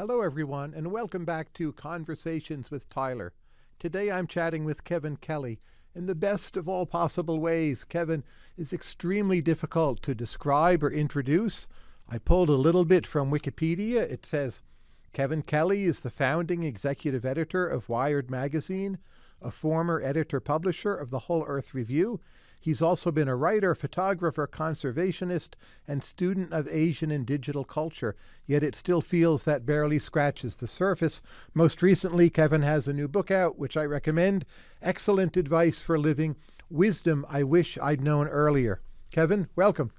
Hello, everyone, and welcome back to Conversations with Tyler. Today I'm chatting with Kevin Kelly in the best of all possible ways. Kevin is extremely difficult to describe or introduce. I pulled a little bit from Wikipedia. It says Kevin Kelly is the founding executive editor of Wired Magazine, a former editor publisher of the Whole Earth Review, He's also been a writer, photographer, conservationist, and student of Asian and digital culture, yet it still feels that barely scratches the surface. Most recently, Kevin has a new book out, which I recommend Excellent Advice for Living Wisdom I Wish I'd Known Earlier. Kevin, welcome.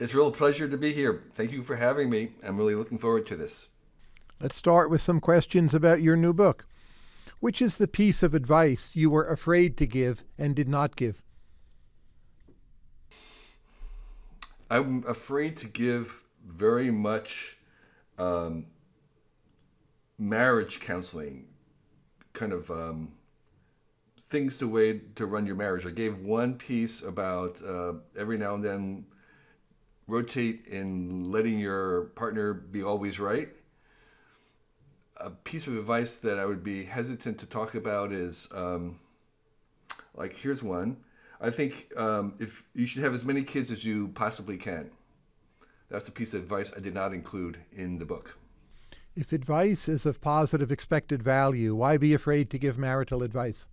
It's a real pleasure to be here. Thank you for having me. I'm really looking forward to this. Let's start with some questions about your new book. Which is the piece of advice you were afraid to give and did not give? I'm afraid to give very much um, marriage counseling, kind of um, things to way to run your marriage. I gave one piece about uh, every now and then rotate in letting your partner be always right. A piece of advice that I would be hesitant to talk about is um, like here's one I think um, if you should have as many kids as you possibly can. That's a piece of advice I did not include in the book. If advice is of positive expected value, why be afraid to give marital advice?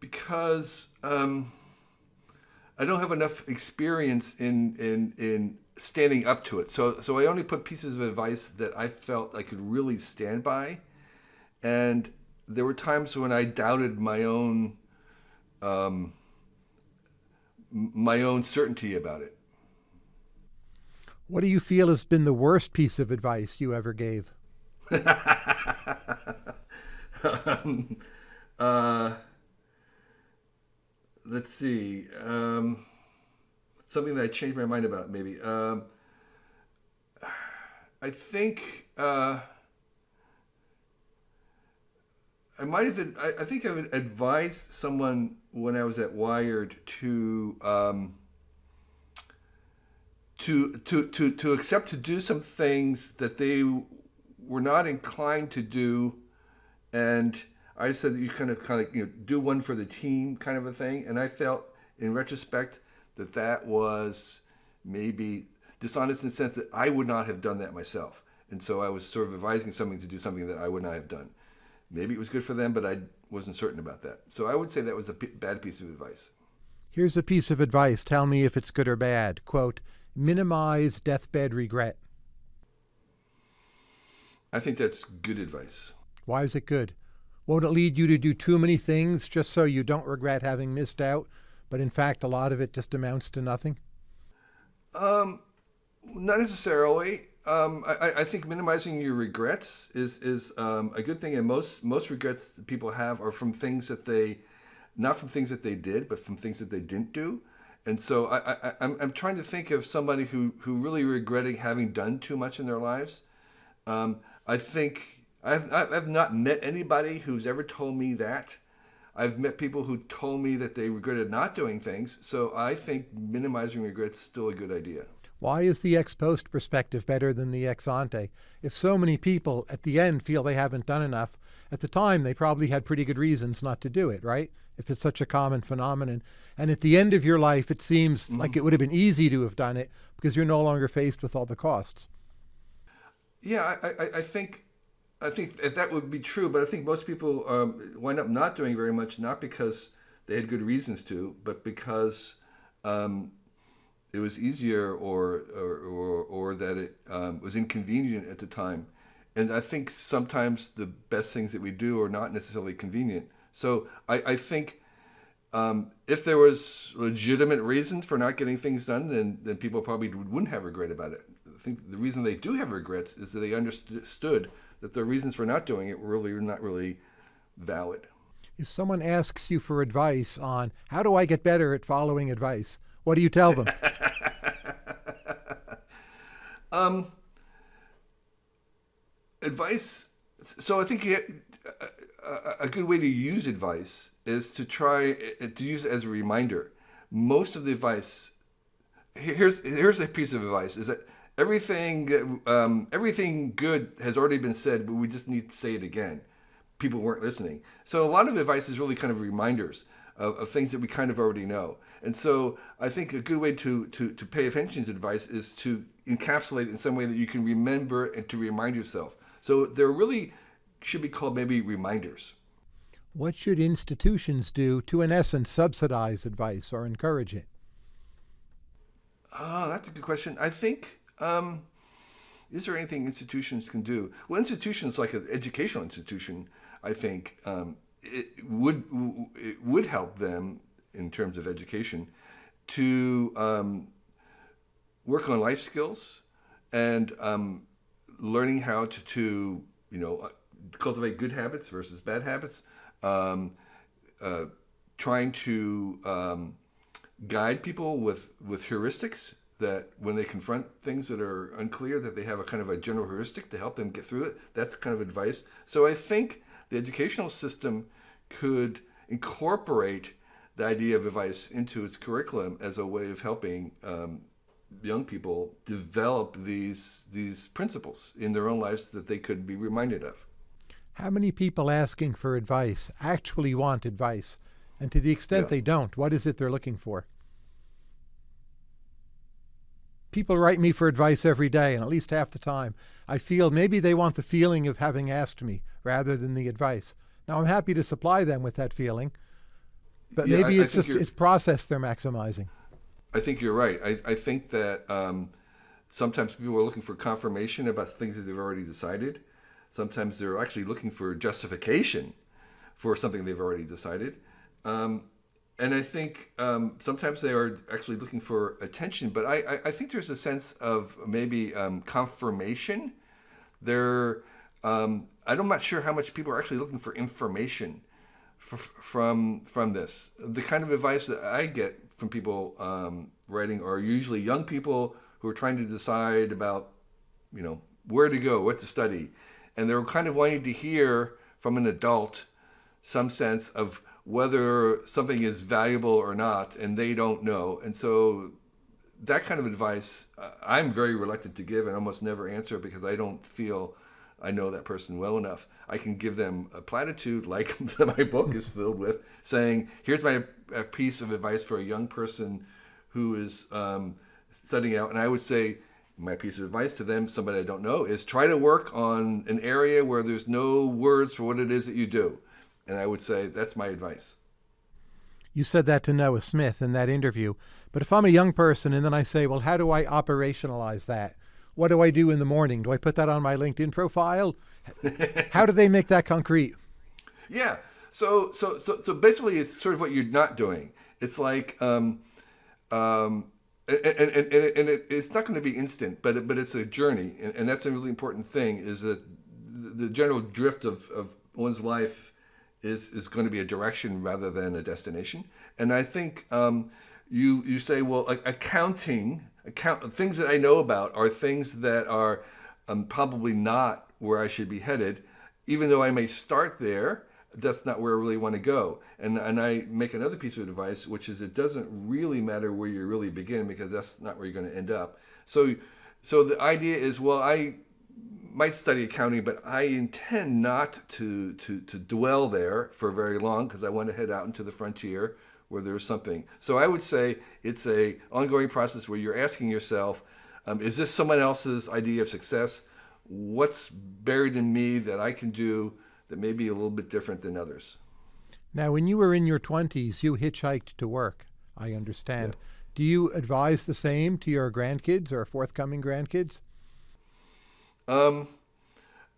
Because um, I don't have enough experience in, in, in standing up to it. So, so I only put pieces of advice that I felt I could really stand by. And there were times when I doubted my own um, my own certainty about it. What do you feel has been the worst piece of advice you ever gave? um, uh, let's see. Um, something that I changed my mind about, maybe. Um, I think. Uh, I might have. I, I think I would advise someone when I was at Wired to um, to to to to accept to do some things that they were not inclined to do, and I said that you kind of kind of you know do one for the team kind of a thing, and I felt in retrospect that that was maybe dishonest in the sense that I would not have done that myself, and so I was sort of advising something to do something that I would not have done. Maybe it was good for them, but I wasn't certain about that. So I would say that was a bad piece of advice. Here's a piece of advice. Tell me if it's good or bad. Quote, minimize deathbed regret. I think that's good advice. Why is it good? Won't it lead you to do too many things just so you don't regret having missed out, but in fact a lot of it just amounts to nothing? Um, not necessarily. Um, I, I, think minimizing your regrets is is um, a good thing, and most most regrets people have are from things that they, not from things that they did, but from things that they didn't do. And so I, I, I'm, I'm trying to think of somebody who, who really regretted having done too much in their lives. Um, I think I've, I've not met anybody who's ever told me that. I've met people who told me that they regretted not doing things. So I think minimizing regrets is still a good idea. Why is the ex post perspective better than the ex ante? If so many people at the end feel they haven't done enough, at the time they probably had pretty good reasons not to do it, right? If it's such a common phenomenon. And at the end of your life, it seems mm-hmm. like it would have been easy to have done it because you're no longer faced with all the costs. Yeah, I, I, I think I think that would be true, but I think most people um, wind up not doing very much, not because they had good reasons to, but because um, it was easier or or, or, or that it um, was inconvenient at the time. And I think sometimes the best things that we do are not necessarily convenient. So I, I think um, if there was legitimate reason for not getting things done, then, then people probably wouldn't have regret about it. I think the reason they do have regrets is that they understood that the reasons for not doing it really not really valid. If someone asks you for advice on how do I get better at following advice, what do you tell them? um, advice. So I think you, a, a good way to use advice is to try to use it as a reminder. Most of the advice here's here's a piece of advice is that everything um, everything good has already been said, but we just need to say it again. People weren't listening. So a lot of advice is really kind of reminders of, of things that we kind of already know. And so I think a good way to, to, to pay attention to advice is to encapsulate in some way that you can remember and to remind yourself. So there really should be called maybe reminders. What should institutions do to, in essence, subsidize advice or encourage it? Oh, that's a good question. I think, um, is there anything institutions can do? Well, institutions like an educational institution, I think, um, it would it would help them in terms of education to um, work on life skills and um, learning how to, to you know uh, cultivate good habits versus bad habits um, uh, trying to um, guide people with with heuristics that when they confront things that are unclear that they have a kind of a general heuristic to help them get through it. That's kind of advice. So i think the educational system could incorporate the idea of advice into its curriculum as a way of helping um, young people develop these these principles in their own lives that they could be reminded of. How many people asking for advice actually want advice? And to the extent yeah. they don't, what is it they're looking for? People write me for advice every day, and at least half the time, I feel maybe they want the feeling of having asked me rather than the advice. Now, I'm happy to supply them with that feeling, but yeah, maybe I, it's I just it's process they're maximizing. I think you're right. I, I think that um, sometimes people are looking for confirmation about things that they've already decided. Sometimes they're actually looking for justification for something they've already decided. Um, and I think um, sometimes they are actually looking for attention, but I, I, I think there's a sense of maybe um, confirmation. They're, um, I'm not sure how much people are actually looking for information from from this. The kind of advice that I get from people um, writing are usually young people who are trying to decide about, you know, where to go, what to study, and they're kind of wanting to hear from an adult some sense of whether something is valuable or not, and they don't know, and so that kind of advice uh, I'm very reluctant to give and almost never answer because I don't feel I know that person well enough. I can give them a platitude like my book is filled with, saying, "Here's my piece of advice for a young person who is um, studying out." And I would say, my piece of advice to them, somebody I don't know, is try to work on an area where there's no words for what it is that you do. And I would say that's my advice. You said that to Noah Smith in that interview. But if I'm a young person and then I say, well, how do I operationalize that? What do I do in the morning? Do I put that on my LinkedIn profile? How do they make that concrete? Yeah. So so so so basically, it's sort of what you're not doing. It's like um, um, and, and, and, and it, it's not going to be instant, but it, but it's a journey, and, and that's a really important thing. Is that the general drift of, of one's life is is going to be a direction rather than a destination. And I think um, you you say, well, accounting account things that I know about are things that are um, probably not where I should be headed, even though I may start there. That's not where I really want to go. And and I make another piece of advice, which is it doesn't really matter where you really begin because that's not where you're going to end up. So so the idea is, well, I might study accounting, but I intend not to to to dwell there for very long because I want to head out into the frontier where there's something. So I would say it's a ongoing process where you're asking yourself, um, is this someone else's idea of success? what's buried in me that I can do that may be a little bit different than others. Now, when you were in your 20s, you hitchhiked to work, I understand. Yeah. Do you advise the same to your grandkids or forthcoming grandkids? Um,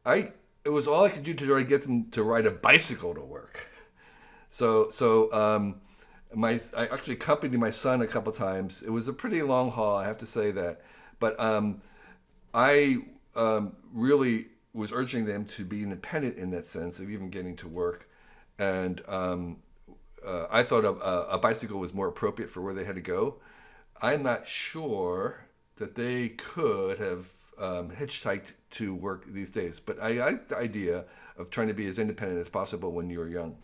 I it was all I could do to try to get them to ride a bicycle to work. So so um, my I actually accompanied my son a couple times. It was a pretty long haul, I have to say that. But um, I um, really was urging them to be independent in that sense of even getting to work. And um, uh, I thought a, a, bicycle was more appropriate for where they had to go. I'm not sure that they could have um, hitchhiked to work these days, but I like the idea of trying to be as independent as possible when you're young.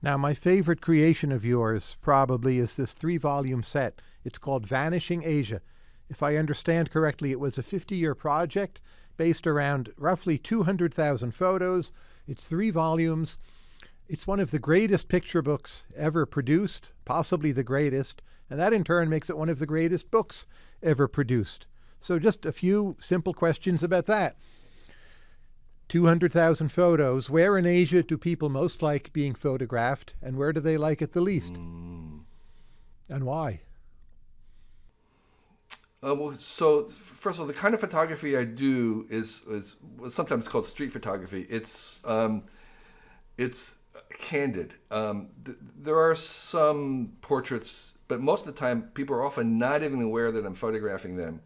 Now, my favorite creation of yours probably is this three volume set. It's called Vanishing Asia If I understand correctly, it was a 50 year project based around roughly 200,000 photos. It's three volumes. It's one of the greatest picture books ever produced, possibly the greatest, and that in turn makes it one of the greatest books ever produced. So, just a few simple questions about that. 200,000 photos. Where in Asia do people most like being photographed, and where do they like it the least? Mm. And why? Uh, well, so first of all, the kind of photography I do is is sometimes called street photography. It's um, it's candid. Um, th- there are some portraits, but most of the time, people are often not even aware that I'm photographing them.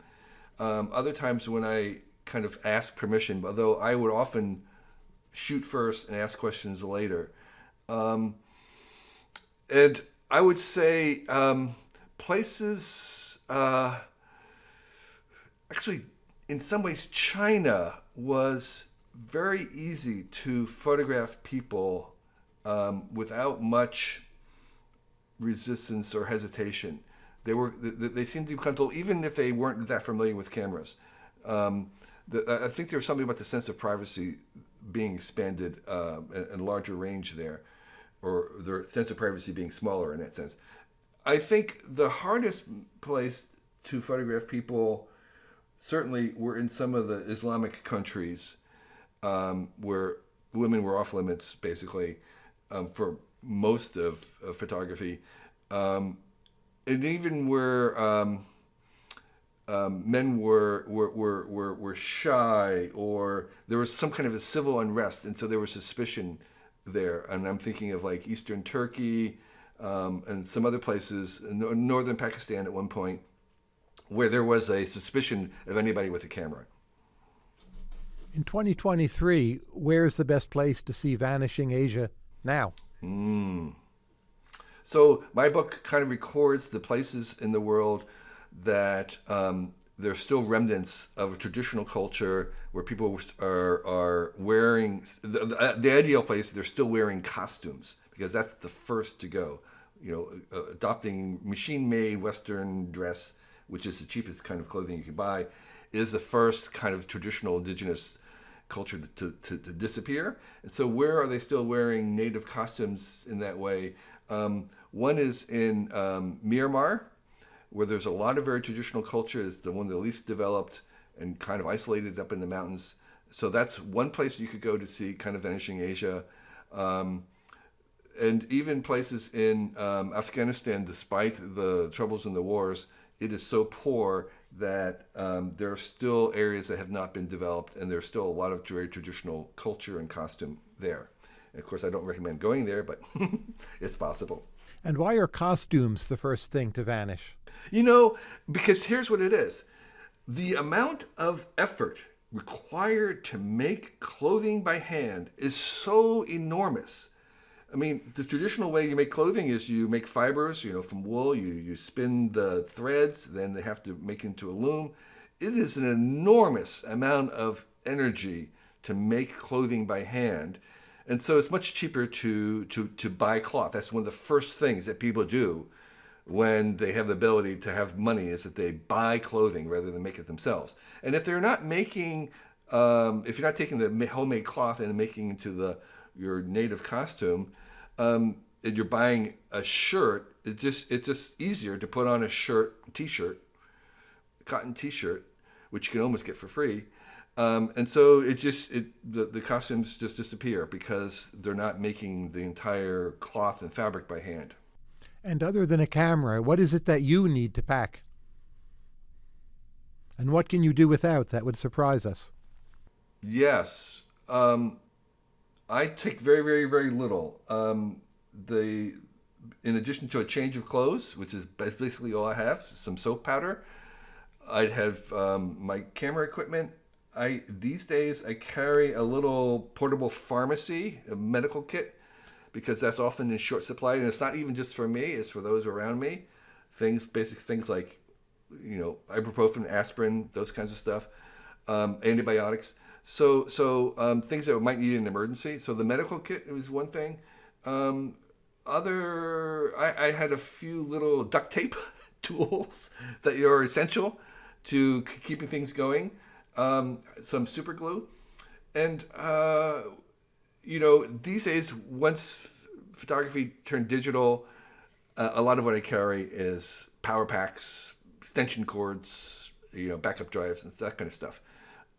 Um, other times, when I kind of ask permission, although I would often shoot first and ask questions later. Um, and I would say um, places, uh, actually, in some ways, China was very easy to photograph people um, without much resistance or hesitation. They were they, they seemed to be comfortable, even if they weren't that familiar with cameras. Um, the, I think there's something about the sense of privacy being expanded uh, and, larger range there, or the sense of privacy being smaller in that sense. I think the hardest place to photograph people certainly were in some of the Islamic countries um, where women were off limits basically um, for most of, of photography. Um, and even where um, men were, were, were, were, were shy or there was some kind of a civil unrest. And so there was suspicion there. And I'm thinking of like Eastern Turkey um, and some other places, northern Pakistan at one point, where there was a suspicion of anybody with a camera. In 2023, where's the best place to see Vanishing Asia now? Mm. So my book kind of records the places in the world that um, there's still remnants of a traditional culture where people are are wearing the, the, ideal place. They're still wearing costumes because that's the first to go. You know, uh, adopting machine-made Western dress, which is the cheapest kind of clothing you can buy, is the first kind of traditional indigenous culture to, to, to disappear. And so, where are they still wearing native costumes in that way? Um, one is in um, Myanmar, where there's a lot of very traditional culture. It's the one the least developed and kind of isolated up in the mountains. So that's one place you could go to see kind of vanishing Asia. Um, and even places in um, Afghanistan, despite the troubles and the wars, it is so poor that um, there are still areas that have not been developed, and there's still a lot of very traditional culture and costume there. And of course, I don't recommend going there, but it's possible. And why are costumes the first thing to vanish? You know, because here's what it is the amount of effort required to make clothing by hand is so enormous. I mean, the traditional way you make clothing is you make fibers, you know, from wool, you, you spin the threads, then they have to make into a loom. It is an enormous amount of energy to make clothing by hand. And so it's much cheaper to, to, to buy cloth. That's one of the first things that people do when they have the ability to have money is that they buy clothing rather than make it themselves. And if they're not making, um, if you're not taking the homemade cloth and making into the your native costume, um, and you're buying a shirt, it just it's just easier to put on a shirt, t-shirt, cotton t-shirt, which you can almost get for free. Um, and so it just it the, the costumes just disappear because they're not making the entire cloth and fabric by hand. And other than a camera, what is it that you need to pack? And what can you do without that would surprise us? Yes. Um, I take very, very, very little. Um, the in addition to a change of clothes, which is basically all I have, some soap powder. I'd have um, my camera equipment. I these days I carry a little portable pharmacy, a medical kit because that's often in short supply, and it's not even just for me; it's for those around me. Things, basic things like, you know, ibuprofen, aspirin, those kinds of stuff, um, antibiotics. So, so um, things that might need an emergency. So the medical kit was one thing. Um, other, I, I had a few little duct tape tools that are essential to keeping things going. Um, some super glue, and uh, you know these days once photography turned digital, uh, a lot of what I carry is power packs, extension cords, you know, backup drives, and that kind of stuff.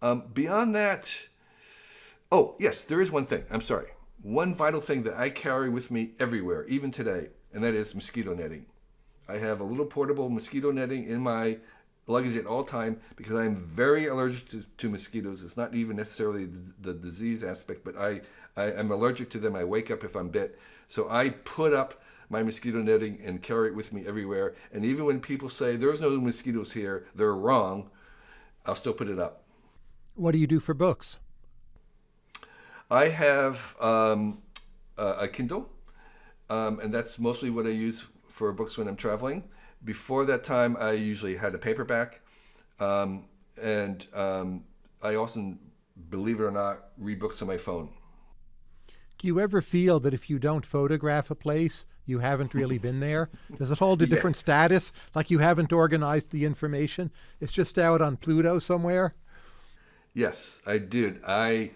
Um, beyond that, oh yes, there is one thing. I'm sorry, one vital thing that I carry with me everywhere, even today, and that is mosquito netting. I have a little portable mosquito netting in my luggage at all time because I'm very allergic to, to mosquitoes. It's not even necessarily the, the disease aspect, but I, I am allergic to them. I wake up if I'm bit. So I put up my mosquito netting and carry it with me everywhere. And even when people say there's no mosquitoes here, they're wrong. I'll still put it up. What do you do for books? I have um, a, a, Kindle, um, and that's mostly what I use for books when I'm traveling. Before that time, I usually had a paperback, um, and um, I often, believe it or not, read books on my phone. Do you ever feel that if you don't photograph a place, you haven't really been there? Does it hold a different yes. status, like you haven't organized the information? It's just out on Pluto somewhere? Yes, I did. I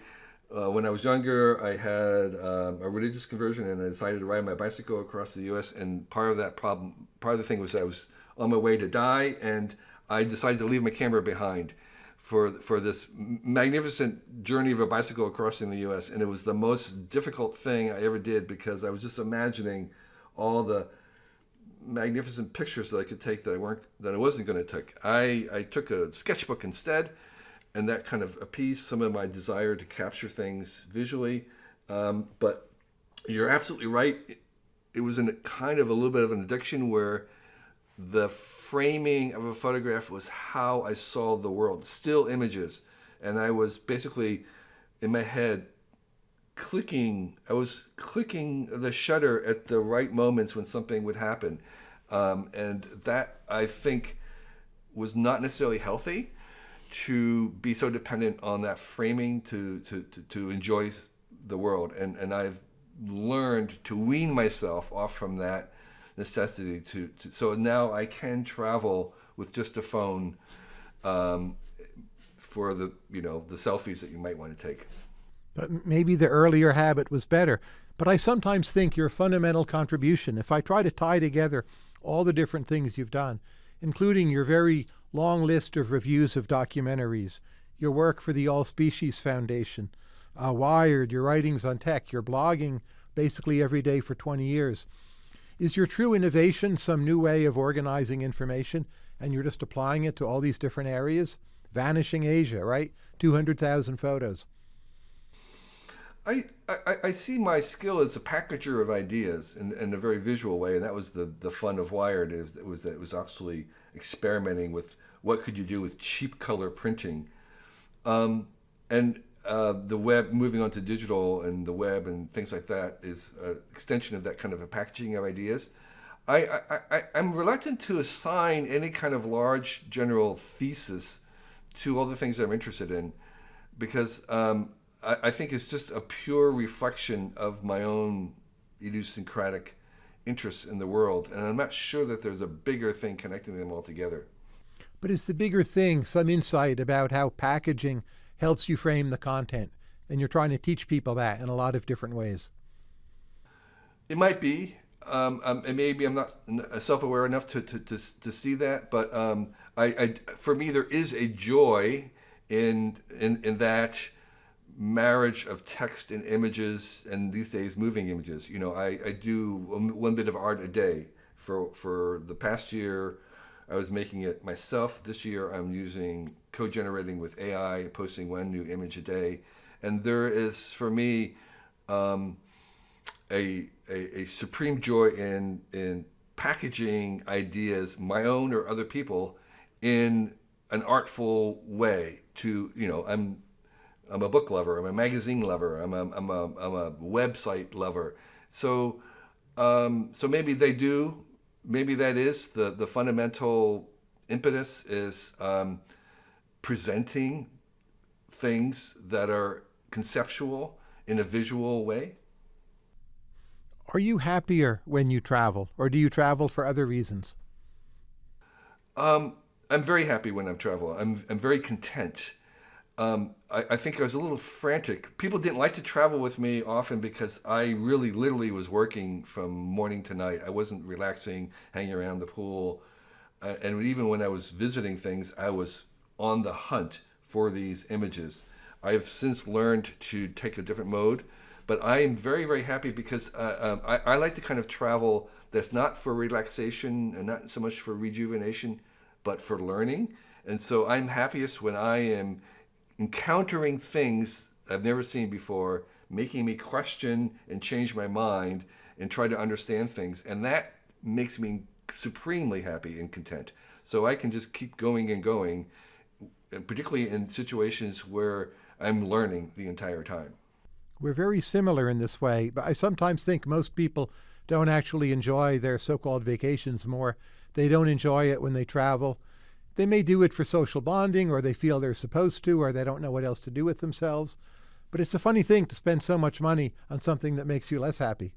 uh, when I was younger, I had um, a religious conversion, and I decided to ride my bicycle across the U.S. And part of that problem, part of the thing was I was on my way to die, and I decided to leave my camera behind for for this magnificent journey of a bicycle across the U.S. And it was the most difficult thing I ever did because I was just imagining all the magnificent pictures that I could take that I weren't that I wasn't going to take. I I took a sketchbook instead and that kind of appeased some of my desire to capture things visually. Um, but you're absolutely right. It, it was in a kind of a little bit of an addiction where the framing of a photograph was how I saw the world, still images. And I was basically in my head clicking, I was clicking the shutter at the right moments when something would happen. Um, and that I think was not necessarily healthy to be so dependent on that framing to, to, to, to enjoy the world. And, and I've learned to wean myself off from that necessity to, to so now I can travel with just a phone um, for the, you know, the selfies that you might want to take. But maybe the earlier habit was better. But I sometimes think your fundamental contribution, if I try to tie together all the different things you've done, including your very long list of reviews of documentaries, your work for the All Species Foundation, uh, Wired, your writings on tech, your blogging basically every day for 20 years. Is your true innovation some new way of organizing information and you're just applying it to all these different areas? Vanishing Asia, right? 200,000 photos. I, I, I, see my skill as a packager of ideas in, in a very visual way, and that was the, the fun of Wired. Is it was that it was actually experimenting with what could you do with cheap color printing, um, and uh, the web moving on to digital and the web and things like that is an extension of that kind of a packaging of ideas. I, I, I, I'm reluctant to assign any kind of large general thesis to all the things I'm interested in because um, I, I think it's just a pure reflection of my own idiosyncratic interests in the world. And I'm not sure that there's a bigger thing connecting them all together. But is the bigger thing some insight about how packaging helps you frame the content? And you're trying to teach people that in a lot of different ways. It might be. Um, um, and maybe I'm not self-aware enough to, to, to, to see that. But um, I, I, for me, there is a joy in, in, in that marriage of text and images and these days moving images. You know, I, I do one bit of art a day. For, for the past year, I was making it myself. This year, I'm using co-generating with AI, posting one new image a day. And there is, for me, um, a, a, a supreme joy in, in packaging ideas, my own or other people, in an artful way to, you know, I'm I'm a book lover. I'm a magazine lover. I'm a, I'm a, I'm a website lover. So, um, so maybe they do. Maybe that is the, the fundamental impetus is um, presenting things that are conceptual in a visual way. Are you happier when you travel, or do you travel for other reasons? Um, I'm very happy when I'm traveling. I'm I'm very content. Um, I, I think I was a little frantic. People didn't like to travel with me often because I really, literally was working from morning to night. I wasn't relaxing, hanging around the pool, uh, and even when I was visiting things, I was on the hunt for these images. I've since learned to take a different mode, but I am very, very happy because uh, um, I, I like to kind of travel that's not for relaxation and not so much for rejuvenation, but for learning. And so I'm happiest when I am encountering things I've never seen before, making me question and change my mind and try to understand things. And that makes me supremely happy and content. So I can just keep going and going, particularly in situations where I'm learning the entire time. We're very similar in this way, but I sometimes think most people don't actually enjoy their so called vacations more. They don't enjoy it when they travel. They may do it for social bonding, or they feel they're supposed to, or they don't know what else to do with themselves. But it's a funny thing to spend so much money on something that makes you less happy.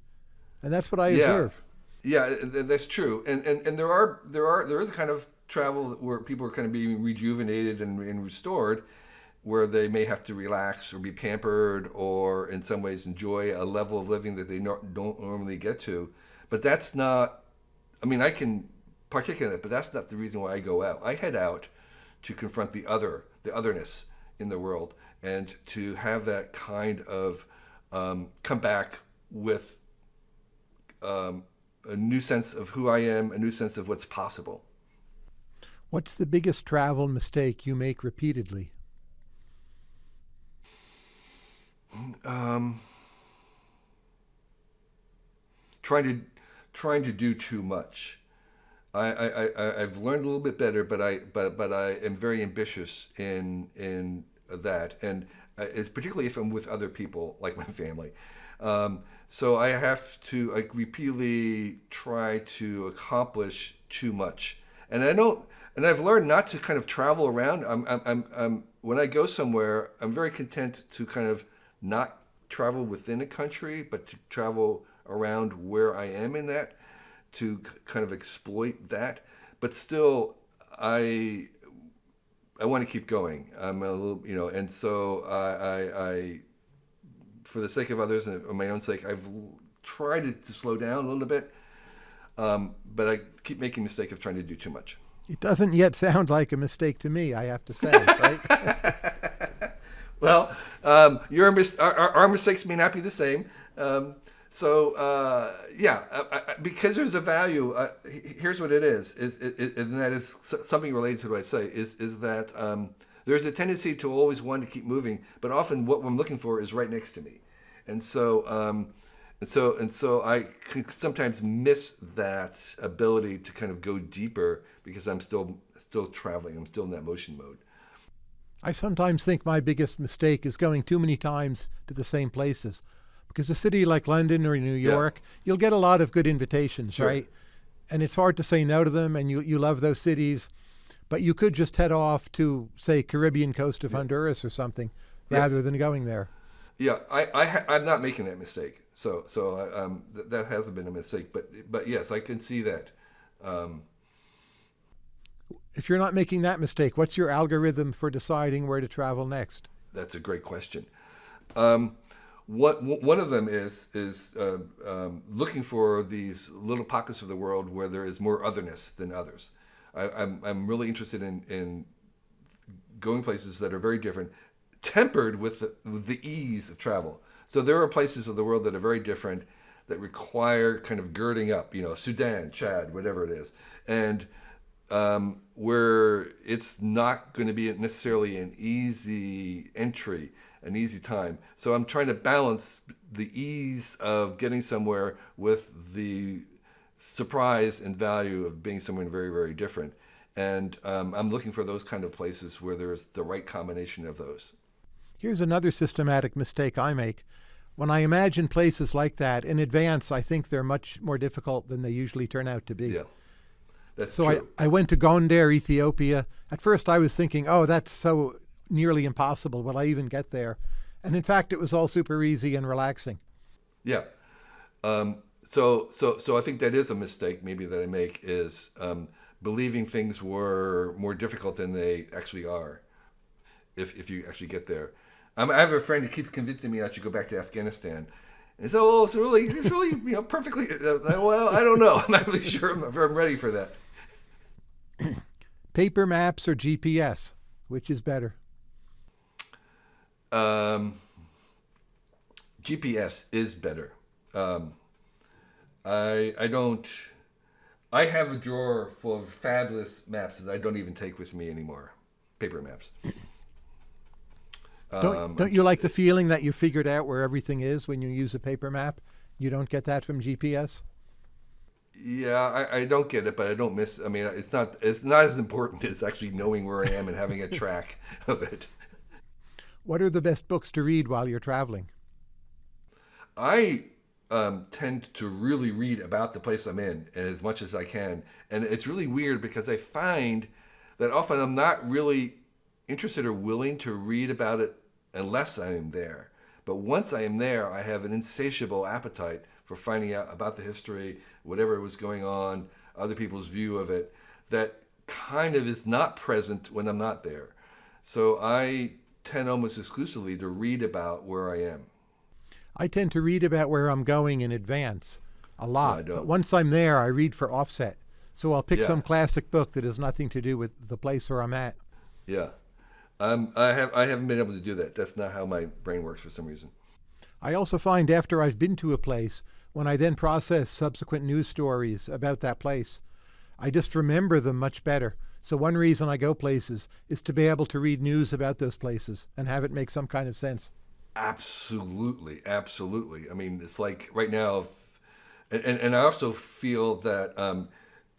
And that's what I yeah. observe. Yeah, that's true. And, and and there are there are there is a kind of travel where people are kind of being rejuvenated and, and restored where they may have to relax or be pampered or in some ways enjoy a level of living that they don't normally get to. But that's not, I mean, I can partake in it, but that's not the reason why I go out. I head out to confront the other, the otherness in the world, and to have that kind of um, come back with um, a new sense of who I am, a new sense of what's possible. What's the biggest travel mistake you make repeatedly? um, trying to trying to do too much. I, I, I I've learned a little bit better, but I but but I am very ambitious in in that, and uh, it's particularly if I'm with other people like my family. Um, so I have to like repeatedly try to accomplish too much, and I don't. And I've learned not to kind of travel around. I'm, I'm, I'm, I'm when I go somewhere, I'm very content to kind of not travel within a country, but to travel around where I am in that to kind of exploit that. But still, I I want to keep going. I'm a little, you know, and so I, I, I for the sake of others and my own sake, I've tried to, to slow down a little bit, um, but I keep making mistake of trying to do too much. It doesn't yet sound like a mistake to me, I have to say, right? well, um, your mis- our, our, mistakes may not be the same. Um, so uh, yeah, I, I, because there's a value. Uh, here's what it is: is it, it, and that is something related to what I say. Is is that um, there's a tendency to always want to keep moving, but often what I'm looking for is right next to me, and so. Um, and so, and so, I can sometimes miss that ability to kind of go deeper because I'm still still traveling. I'm still in that motion mode. I sometimes think my biggest mistake is going too many times to the same places. Because a city like London or New York, yeah. you'll get a lot of good invitations, sure. right? And it's hard to say no to them, and you, you love those cities. But you could just head off to, say, Caribbean coast of yeah. Honduras or something, rather yes. than going there. Yeah, I, I, I'm not making that mistake. So, so um, th- that hasn't been a mistake. But, but yes, I can see that. Um, if you're not making that mistake, what's your algorithm for deciding where to travel next? That's a great question. Um, what one of them is is uh, um, looking for these little pockets of the world where there is more otherness than others. I, am I'm, I'm really interested in in going places that are very different, tempered with the, with the ease of travel. So there are places of the world that are very different that require kind of girding up. You know, Sudan, Chad, whatever it is, and um, where it's not going to be necessarily an easy entry, an easy time. So I'm trying to balance the ease of getting somewhere with the surprise and value of being somewhere very, very different. And um, I'm looking for those kind of places where there's the right combination of those. Here's another systematic mistake I make. When I imagine places like that in advance, I think they're much more difficult than they usually turn out to be. Yeah. That's so true. I, I went to Gondar, Ethiopia. At first, I was thinking, oh, that's so nearly impossible. Will I even get there? And in fact, it was all super easy and relaxing. Yeah. Um, so, so, so I think that is a mistake maybe that I make is um, believing things were more difficult than they actually are. If if you actually get there, um, I have a friend who keeps convincing me I should go back to Afghanistan. And so, oh, it's really, it's really, you know, perfectly. Uh, well, I don't know. I'm not really sure I'm, if I'm ready for that. Paper maps or GPS, which is better? Um, GPS is better. Um, I I don't. I have a drawer full of fabulous maps that I don't even take with me anymore. Paper maps. Don't, um, don't you like the feeling that you figured out where everything is when you use a paper map? You don't get that from GPS. Yeah, I, I don't get it, but I don't miss. I mean, it's not it's not as important as actually knowing where I am and having a track of it. What are the best books to read while you're traveling? I um, tend to really read about the place I'm in as much as I can, and it's really weird because I find that often I'm not really interested or willing to read about it unless I am there. But once I am there, I have an insatiable appetite for finding out about the history, whatever was going on, other people's view of it, that kind of is not present when I'm not there. So I tend almost exclusively to read about where I am. I tend to read about where I'm going in advance a lot. No, but once I'm there, I read for offset. So I'll pick yeah. some classic book that has nothing to do with the place where I'm at. Yeah. Um, I have I haven't been able to do that. That's not how my brain works for some reason. I also find after I've been to a place, when I then process subsequent news stories about that place, I just remember them much better. So one reason I go places is to be able to read news about those places and have it make some kind of sense. Absolutely, absolutely. I mean, it's like right now, and and I also feel that um,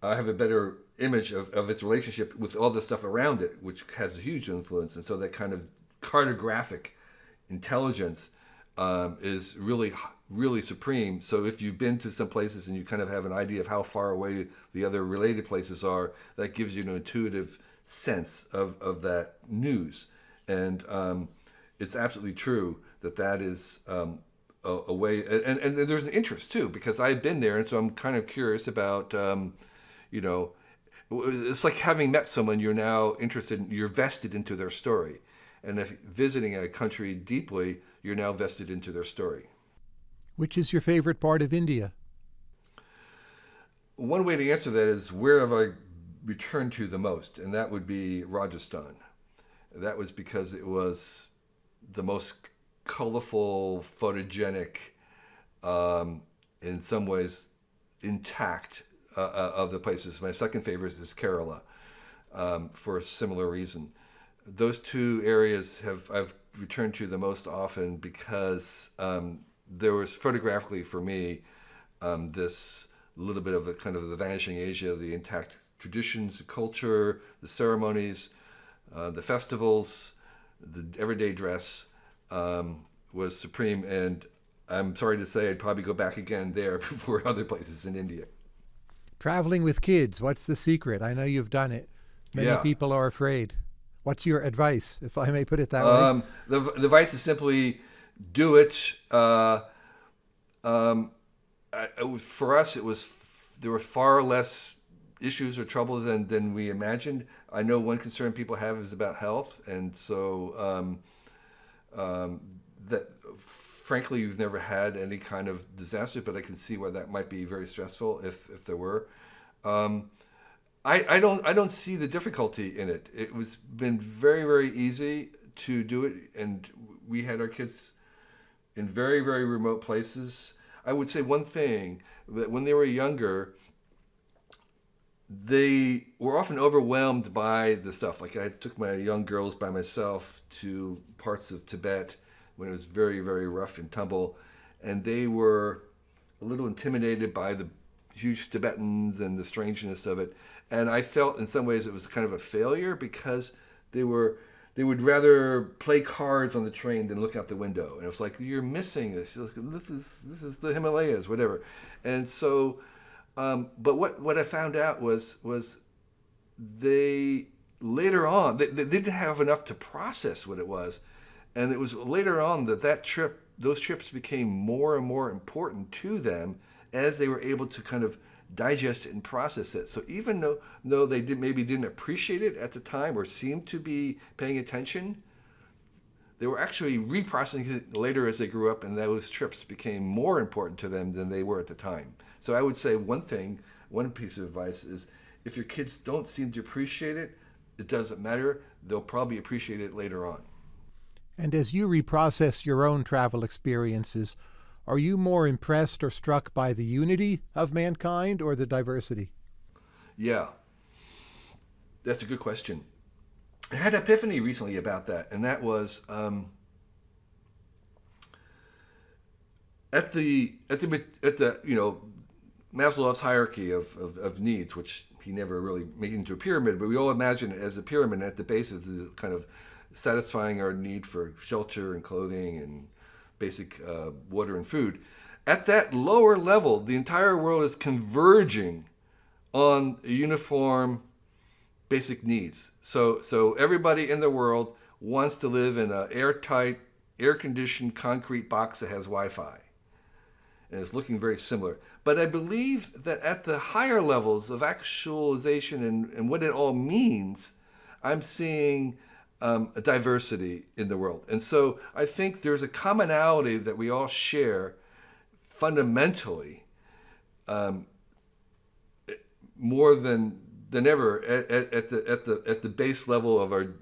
I have a better image of, of its relationship with all the stuff around it, which has a huge influence. And so that kind of cartographic intelligence um, is really, really supreme. So if you've been to some places and you kind of have an idea of how far away the other related places are, that gives you an intuitive sense of, of that news. And um, it's absolutely true that that is um, a, a, way, and, and, there's an interest too, because I've been there. And so I'm kind of curious about, um, you know, it's like having met someone you're now interested in, you're vested into their story. And if visiting a country deeply, you're now vested into their story. Which is your favorite part of India? One way to answer that is where have I returned to the most? And that would be Rajasthan. That was because it was the most colorful, photogenic, um, in some ways intact uh, uh, of the places. My second favorite is Kerala um, for a similar reason. Those two areas have I've returned to the most often because um, there was photographically for me um, this little bit of a kind of the vanishing Asia, the intact traditions, the culture, the ceremonies, uh, the festivals, the everyday dress um, was supreme. And I'm sorry to say I'd probably go back again there before other places in India. Traveling with kids, what's the secret? I know you've done it. Many yeah. people are afraid. What's your advice, if I may put it that um, way? The, the advice is simply do it. Uh, um, for us, it was there were far less issues or troubles than, than we imagined. I know one concern people have is about health, and so um, um that frankly, you've never had any kind of disaster, but I can see why that might be very stressful if, if there were. Um, I, I don't I don't see the difficulty in it. It was been very very easy to do it, and we had our kids in very very remote places. I would say one thing that when they were younger, they were often overwhelmed by the stuff. Like I took my young girls by myself to parts of Tibet when it was very, very rough and tumble. And they were a little intimidated by the huge Tibetans and the strangeness of it. And I felt in some ways it was kind of a failure because they were they would rather play cards on the train than look out the window. And it was like you're missing this. This is this is the Himalayas, whatever. And so, um, but what what I found out was was they later on they, they didn't have enough to process what it was and it was later on that that trip, those trips became more and more important to them as they were able to kind of digest it and process it. So even though, though they did, maybe didn't appreciate it at the time or seemed to be paying attention, they were actually reprocessing it later as they grew up, and those trips became more important to them than they were at the time. So I would say one thing, one piece of advice is if your kids don't seem to appreciate it, it doesn't matter. They'll probably appreciate it later on. And as you reprocess your own travel experiences, are you more impressed or struck by the unity of mankind or the diversity? Yeah, that's a good question. I had an epiphany recently about that, and that was um, at the at the at the you know Maslow's hierarchy of, of, of, needs, which he never really made into a pyramid, but we all imagine it as a pyramid. At the base is the kind of satisfying our need for shelter and clothing and basic uh, water and food. At that lower level, the entire world is converging on uniform basic needs. So, so everybody in the world wants to live in an airtight, air-conditioned concrete box that has Wi-Fi. And it's looking very similar. But I believe that at the higher levels of actualization and, and what it all means, I'm seeing um, diversity in the world. And so I think there's a commonality that we all share fundamentally um, more than than ever at, at, at, the at the at the base level of our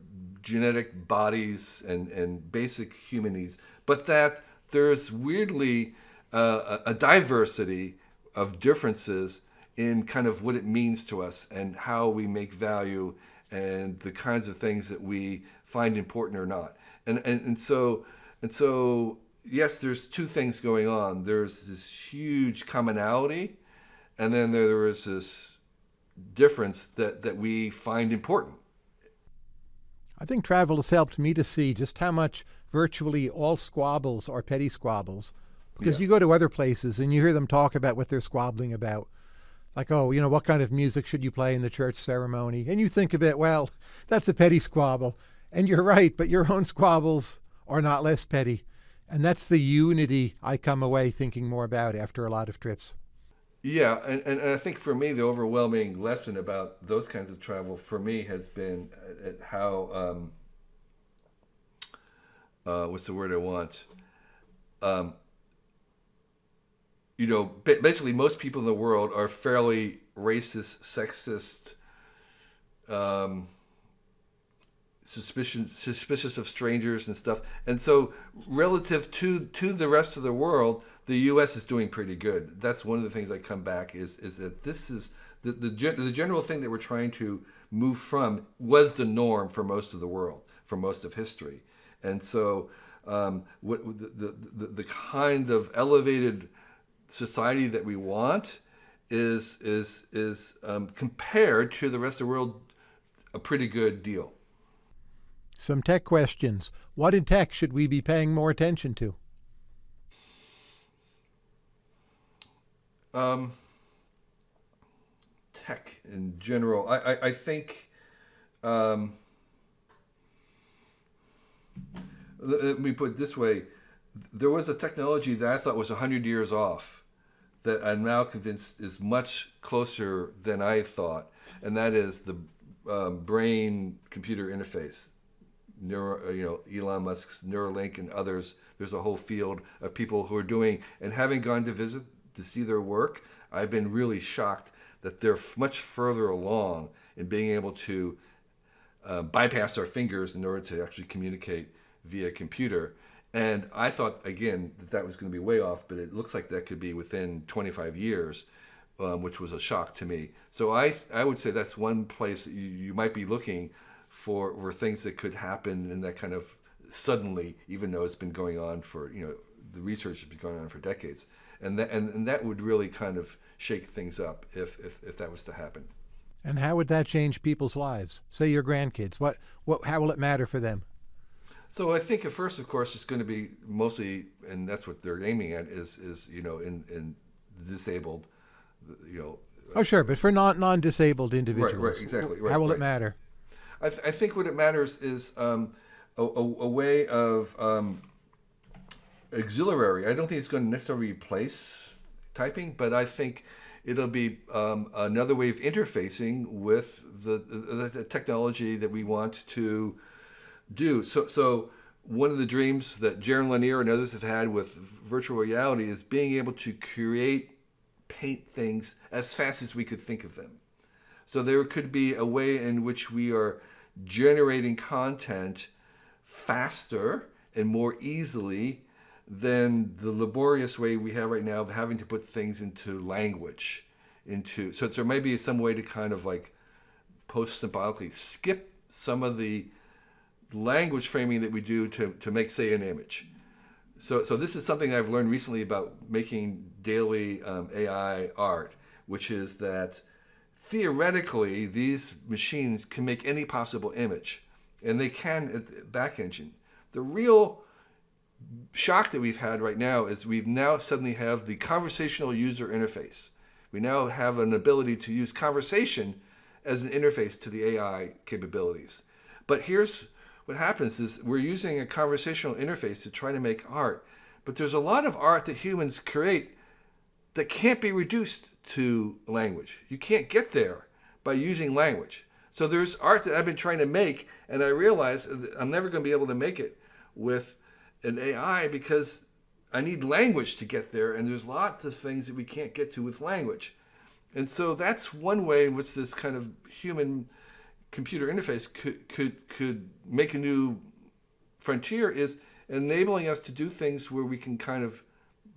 genetic bodies and and basic human needs, but that there's weirdly uh, a diversity of differences in kind of what it means to us and how we make value and the kinds of things that we find important or not. And, and, and so, and so, yes, there's two things going on. There's this huge commonality, and then there, there is this difference that, that we find important. I think travel has helped me to see just how much virtually all squabbles are petty squabbles. Because yeah. you go to other places and you hear them talk about what they're squabbling about like, oh, you know, what kind of music should you play in the church ceremony? And you think of it, well, that's a petty squabble. And you're right, but your own squabbles are not less petty. And that's the unity I come away thinking more about after a lot of trips. Yeah, and, and, I think for me, the overwhelming lesson about those kinds of travel for me has been how, um, uh, what's the word I want? Um, you know, basically most people in the world are fairly racist, sexist, um, suspicious, suspicious of strangers and stuff. And so, relative to to the rest of the world, the U.S. is doing pretty good. That's one of the things I come back is is that this is the the, the general thing that we're trying to move from was the norm for most of the world, for most of history. And so, um, what the, the the the kind of elevated society that we want is is is um, compared to the rest of the world a pretty good deal. Some tech questions. What in tech should we be paying more attention to? Um, tech in general. I, I, I think um, let me put it this way. There was a technology that I thought was 100 years off that I'm now convinced is much closer than I thought, and that is the um, brain-computer interface. Neuro, uh, you know, Elon Musk's Neuralink and others. There's a whole field of people who are doing, and having gone to visit to see their work, I've been really shocked that they're much further along in being able to uh, bypass our fingers in order to actually communicate via computer. And I thought, again, that that was going to be way off, but it looks like that could be within 25 years, um, which was a shock to me. So I, I would say that's one place you, you might be looking for, for things that could happen in that kind of suddenly, even though it's been going on for, you know, the research has been going on for decades. And that, and, and that would really kind of shake things up if, if, if that was to happen. And how would that change people's lives? Say your grandkids. What, what, how will it matter for them? So I think at first, of course, it's going to be mostly, and that's what they're aiming at is is you know in in disabled, you know. Oh sure, but for non non disabled individuals, right, right, exactly. Right, how will right. it matter? I, th I think what it matters is um, a, a, a, way of um, auxiliary. I don't think it's going to necessarily replace typing, but I think it'll be um, another way of interfacing with the, the, the, technology that we want to do. So, so one of the dreams that Jaron Lanier and others have had with virtual reality is being able to create, paint things as fast as we could think of them. So there could be a way in which we are generating content faster and more easily than the laborious way we have right now of having to put things into language into so there may be some way to kind of like post symbolically skip some of the language framing that we do to, to make say an image so so this is something i've learned recently about making daily um, ai art which is that theoretically these machines can make any possible image and they can at the back engine the real shock that we've had right now is we've now suddenly have the conversational user interface. We now have an ability to use conversation as an interface to the AI capabilities. But here's what happens is we're using a conversational interface to try to make art. But there's a lot of art that humans create that can't be reduced to language. You can't get there by using language. So there's art that I've been trying to make, and I realize I'm never going to be able to make it with an AI because I need language to get there, and there's lots of things that we can't get to with language. And so that's one way in which this kind of human computer interface could could could make a new frontier is enabling us to do things where we can kind of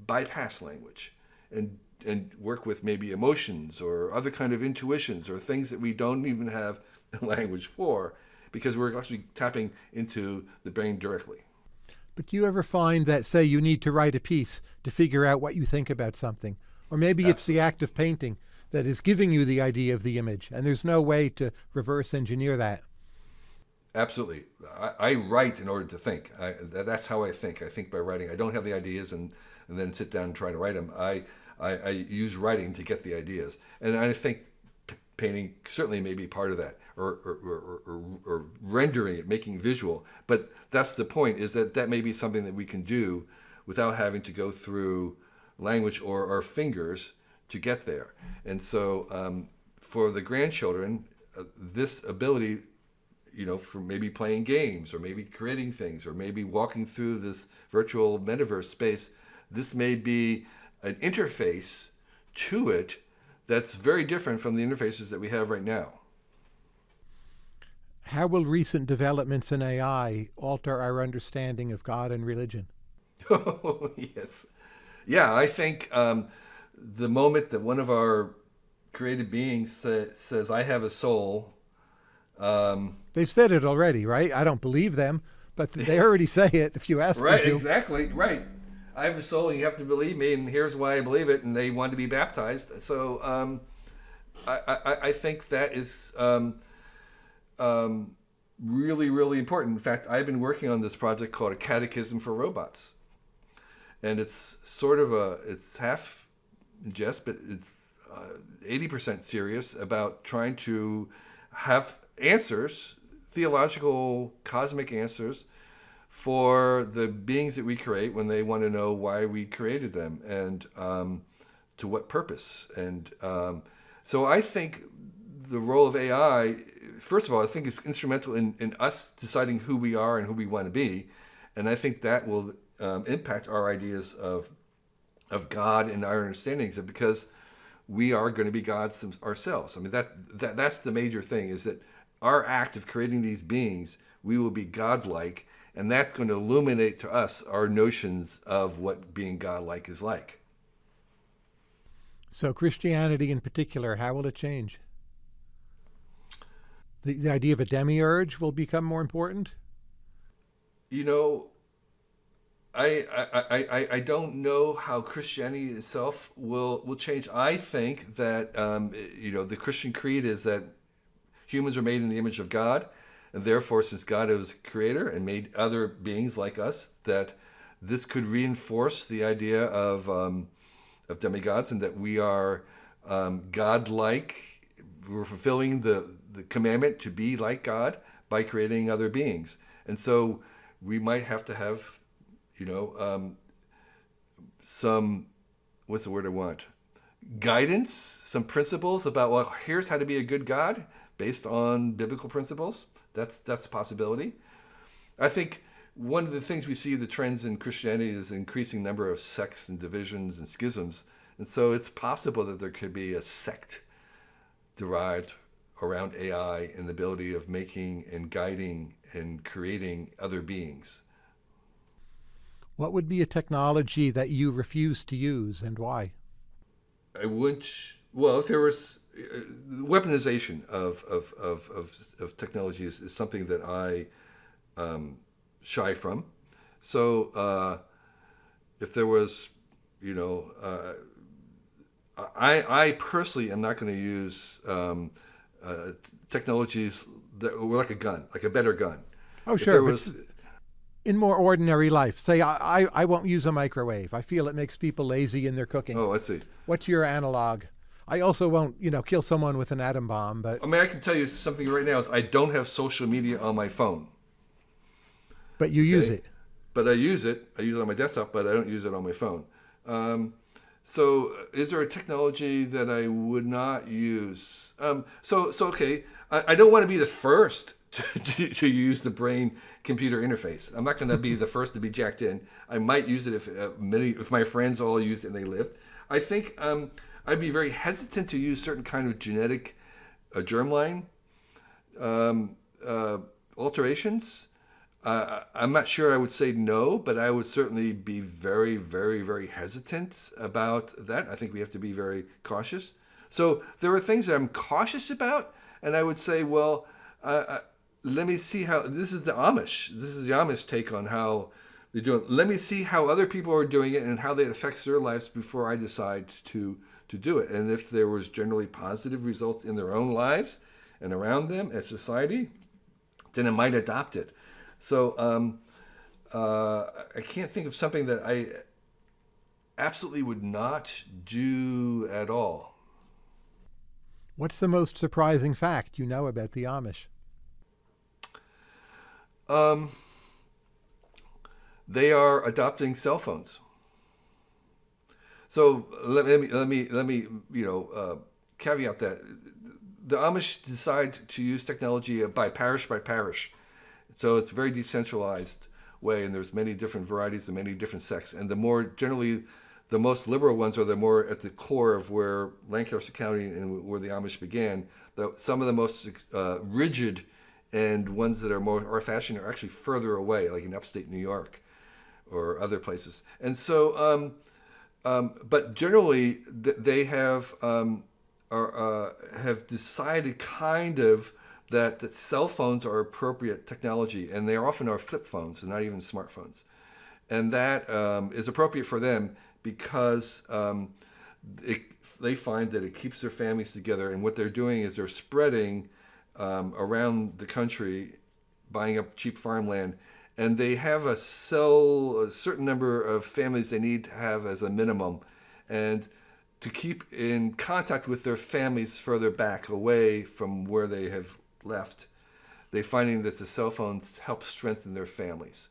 bypass language and and work with maybe emotions or other kind of intuitions or things that we don't even have language for because we're actually tapping into the brain directly. But do you ever find that, say, you need to write a piece to figure out what you think about something? Or maybe Absolutely. it's the act of painting that is giving you the idea of the image, and there's no way to reverse engineer that. Absolutely. I, I write in order to think. I, that's how I think. I think by writing. I don't have the ideas and, and then sit down and try to write them. I, I, I use writing to get the ideas. And I think painting certainly may be part of that or, or, or, or, rendering it, making visual. But that's the point is that that may be something that we can do without having to go through language or our fingers to get there. And so um, for the grandchildren, uh, this ability, you know, for maybe playing games or maybe creating things or maybe walking through this virtual metaverse space, this may be an interface to it that's very different from the interfaces that we have right now. How will recent developments in AI alter our understanding of God and religion? Oh, yes. Yeah, I think um, the moment that one of our created beings say, says, I have a soul. Um, They've said it already, right? I don't believe them, but they already say it if you ask right, them. Right, exactly, right. I have a soul and you have to believe me, and here's why I believe it, and they want to be baptized. So um, I, I, I, think that is um, um, really, really important. In fact, I've been working on this project called A Catechism for Robots. And it's sort of a, it's half jest, but it's uh, 80% serious about trying to have answers, theological, cosmic answers, for the beings that we create when they want to know why we created them and um, to what purpose. And um, so I think the role of AI, first of all, I think it's instrumental in, in us deciding who we are and who we want to be. And I think that will um, impact our ideas of, of God and our understandings of because we are going to be gods ourselves. I mean, that, that, that's the major thing is that our act of creating these beings, we will be godlike and that's going to illuminate to us our notions of what being godlike is like. So, Christianity in particular, how will it change? The, the idea of a demiurge will become more important? You know, I, I, I, I don't know how Christianity itself will, will change. I think that, um, you know, the Christian creed is that humans are made in the image of God and therefore, since God is creator and made other beings like us, that this could reinforce the idea of, um, of demigods and that we are um, God-like. We're fulfilling the, the commandment to be like God by creating other beings. And so we might have to have, you know, um, some, what's the word I want? guidance, some principles about well, here's how to be a good God based on biblical principles. That's that's a possibility. I think one of the things we see the trends in Christianity is increasing number of sects and divisions and schisms, and so it's possible that there could be a sect derived around AI and the ability of making and guiding and creating other beings. What would be a technology that you refuse to use and why? I wouldn't. Well, if there was uh, weaponization of of of of, of technology is, is, something that I um, shy from. So uh, if there was, you know, uh, I I personally am not going to use um, uh, technologies that were like a gun, like a better gun. Oh, sure. Was, in more ordinary life, say I, I, I won't use a microwave. I feel it makes people lazy in their cooking. Oh, I see. What's your analog? I also won't, you know, kill someone with an atom bomb, but I mean, I can tell you something right now is I don't have social media on my phone. But you okay? use it. But I use it. I use it on my desktop, but I don't use it on my phone. Um, so, is there a technology that I would not use? Um, so, so okay, I, I don't want to be the first to, to, to use the brain computer interface. I'm not going to be the first to be jacked in. I might use it if uh, many, if my friends all used it and they lived. I think um, I'd be very hesitant to use certain kind of genetic uh, germline um, uh, alterations. Uh, I'm not sure I would say no, but I would certainly be very, very, very hesitant about that. I think we have to be very cautious. So there are things that I'm cautious about, and I would say, well, let me see how this is the Amish. This is the Amish take on how they're doing. Let me see how other people are doing it and how that affects their lives before I decide to to do it. And if there was generally positive results in their own lives and around them as society, then I might adopt it. So um, uh, I can't think of something that I absolutely would not do at all. What's the most surprising fact you know about the Amish? Um, they are adopting cell phones. So let, me let me let me you know uh, caveat that the Amish decide to use technology by parish by parish, so it's a very decentralized way, and there's many different varieties and many different sects, and the more generally. The most liberal ones are the more at the core of where Lancaster County and where the Amish began. The, some of the most uh, rigid and ones that are more old fashioned are actually further away, like in upstate New York or other places. And so um, um, but generally, th- they have um, are, uh, have decided kind of that, that cell phones are appropriate technology, and they often are flip phones and not even smartphones, and that um, is appropriate for them because um, it, they find that it keeps their families together, and what they're doing is they're spreading um, around the country, buying up cheap farmland and they have a cell, a certain number of families they need to have as a minimum, and to keep in contact with their families further back, away from where they have left. They're finding that the cell phones help strengthen their families.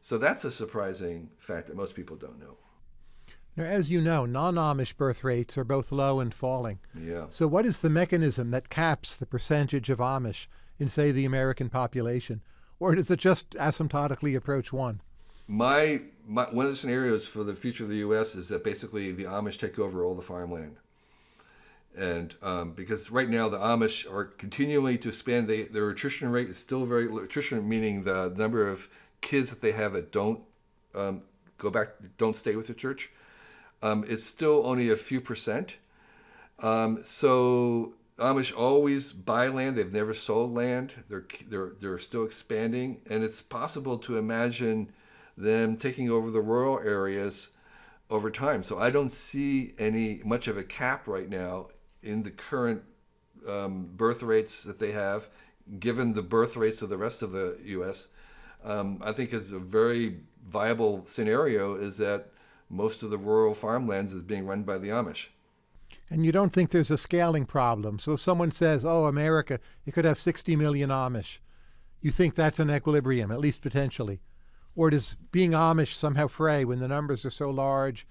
So that's a surprising fact that most people don't know. Now, as you know, non-Amish birth rates are both low and falling. Yeah. So what is the mechanism that caps the percentage of Amish in, say, the American population? or does it just asymptotically approach one? My, my one of the scenarios for the future of the U.S. is that basically the Amish take over all the farmland, and um, because right now the Amish are continually to expand, they, their attrition rate is still very low. attrition, meaning the number of kids that they have that don't um, go back, don't stay with the church. Um, it's still only a few percent. Um, so Amish always buy land. They've never sold land. They're they're they're still expanding, and it's possible to imagine them taking over the rural areas over time. So I don't see any much of a cap right now in the current um, birth rates that they have, given the birth rates of the rest of the U.S. Um, I think it's a very viable scenario is that most of the rural farmlands is being run by the Amish. And you don't think there's a scaling problem. So if someone says, oh, America, it could have 60 million Amish, you think that's an equilibrium, at least potentially. Or does being Amish somehow fray when the numbers are so large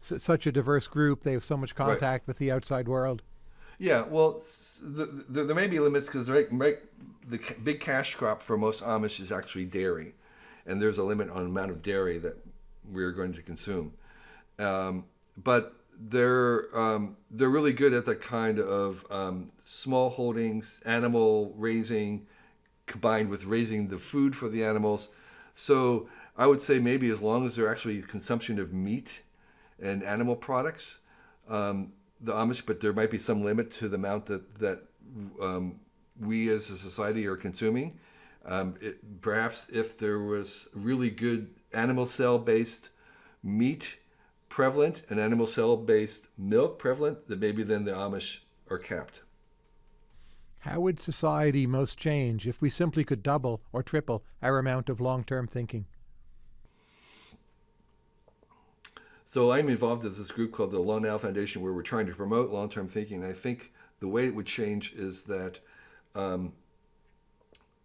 such a diverse group. They have so much contact right. with the outside world. Yeah, well, the, the, there may be limits because right, right, the big cash crop for most Amish is actually dairy, and there's a limit on the amount of dairy that we're going to consume. Um, but they're um, they're really good at the kind of um, small holdings, animal raising, combined with raising the food for the animals. So I would say maybe as long as they're actually consumption of meat and animal products, um, the Amish, but there might be some limit to the amount that that um, we as a society are consuming. Um, it, perhaps if there was really good animal cell based meat prevalent and animal cell based milk prevalent, that maybe then the Amish are kept. How would society most change if we simply could double or triple our amount of long term thinking? So I'm involved in this group called the Long Now Foundation where we're trying to promote long term thinking. I think the way it would change is that um,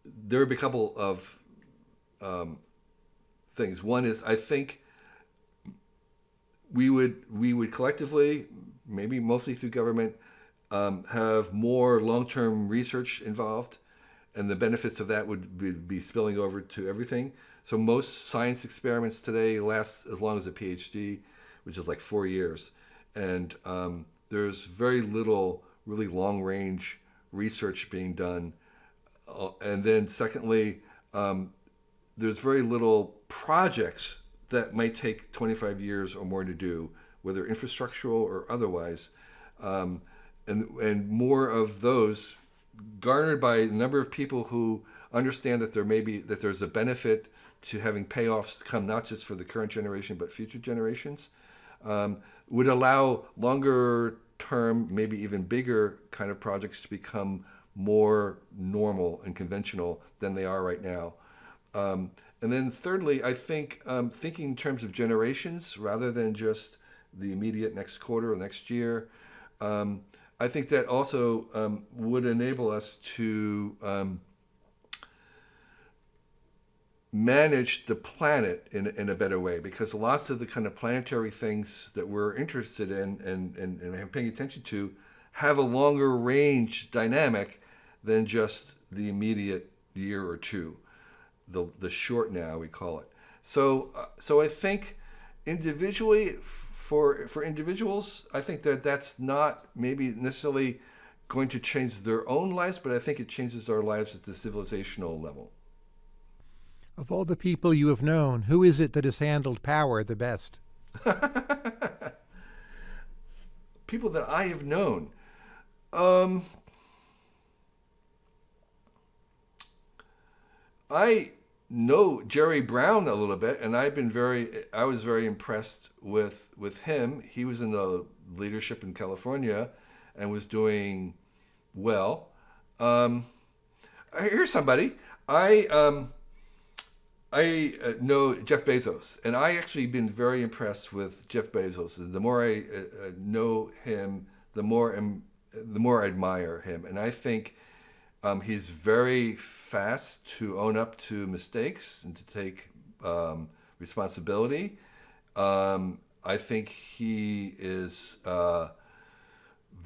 there would be a couple of um, things. One is I think we would we would collectively, maybe mostly through government, um, have more long-term research involved, and the benefits of that would be, spilling over to everything. So most science experiments today last as long as a PhD, which is like four years, and um, there's very little really long-range research being done. Uh, and then secondly, um, there's very little projects that might take 25 years or more to do, whether infrastructural or otherwise. Um, and, and more of those garnered by a number of people who understand that there may be that there's a benefit to having payoffs come not just for the current generation but future generations um, would allow longer term maybe even bigger kind of projects to become more normal and conventional than they are right now um, and then thirdly, I think um, thinking in terms of generations rather than just the immediate next quarter or next year, um, I think that also um, would enable us to um, manage the planet in, in a better way because lots of the kind of planetary things that we're interested in and, and, and paying attention to have a longer range dynamic than just the immediate year or two the the short now we call it. So uh, so I think individually for for individuals, I think that that's not maybe necessarily going to change their own lives, but I think it changes our lives at the civilizational level. Of all the people you have known, who is it that has handled power the best? people that I have known. Um, I know Jerry Brown a little bit, and I've been very, I was very impressed with with him. He was in the leadership in California, and was doing well. Um, here's somebody I um, I uh, know Jeff Bezos, and I actually been very impressed with Jeff Bezos. The more I uh, uh know him, the more um, the more I admire him, and I think um, he's very fast to own up to mistakes and to take um, responsibility. Um, I think he is uh,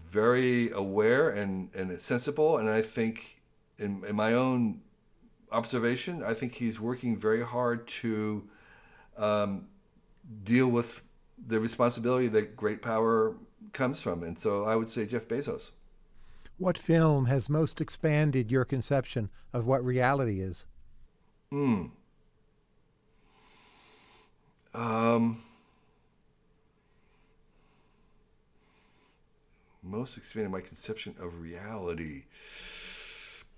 very aware and, and sensible, and I think, in, in my own observation, I think he's working very hard to um, deal with the responsibility that great power comes from. And so I would say Jeff Bezos. What film has most expanded your conception of what reality is? Hmm. Um, most expanded my conception of reality.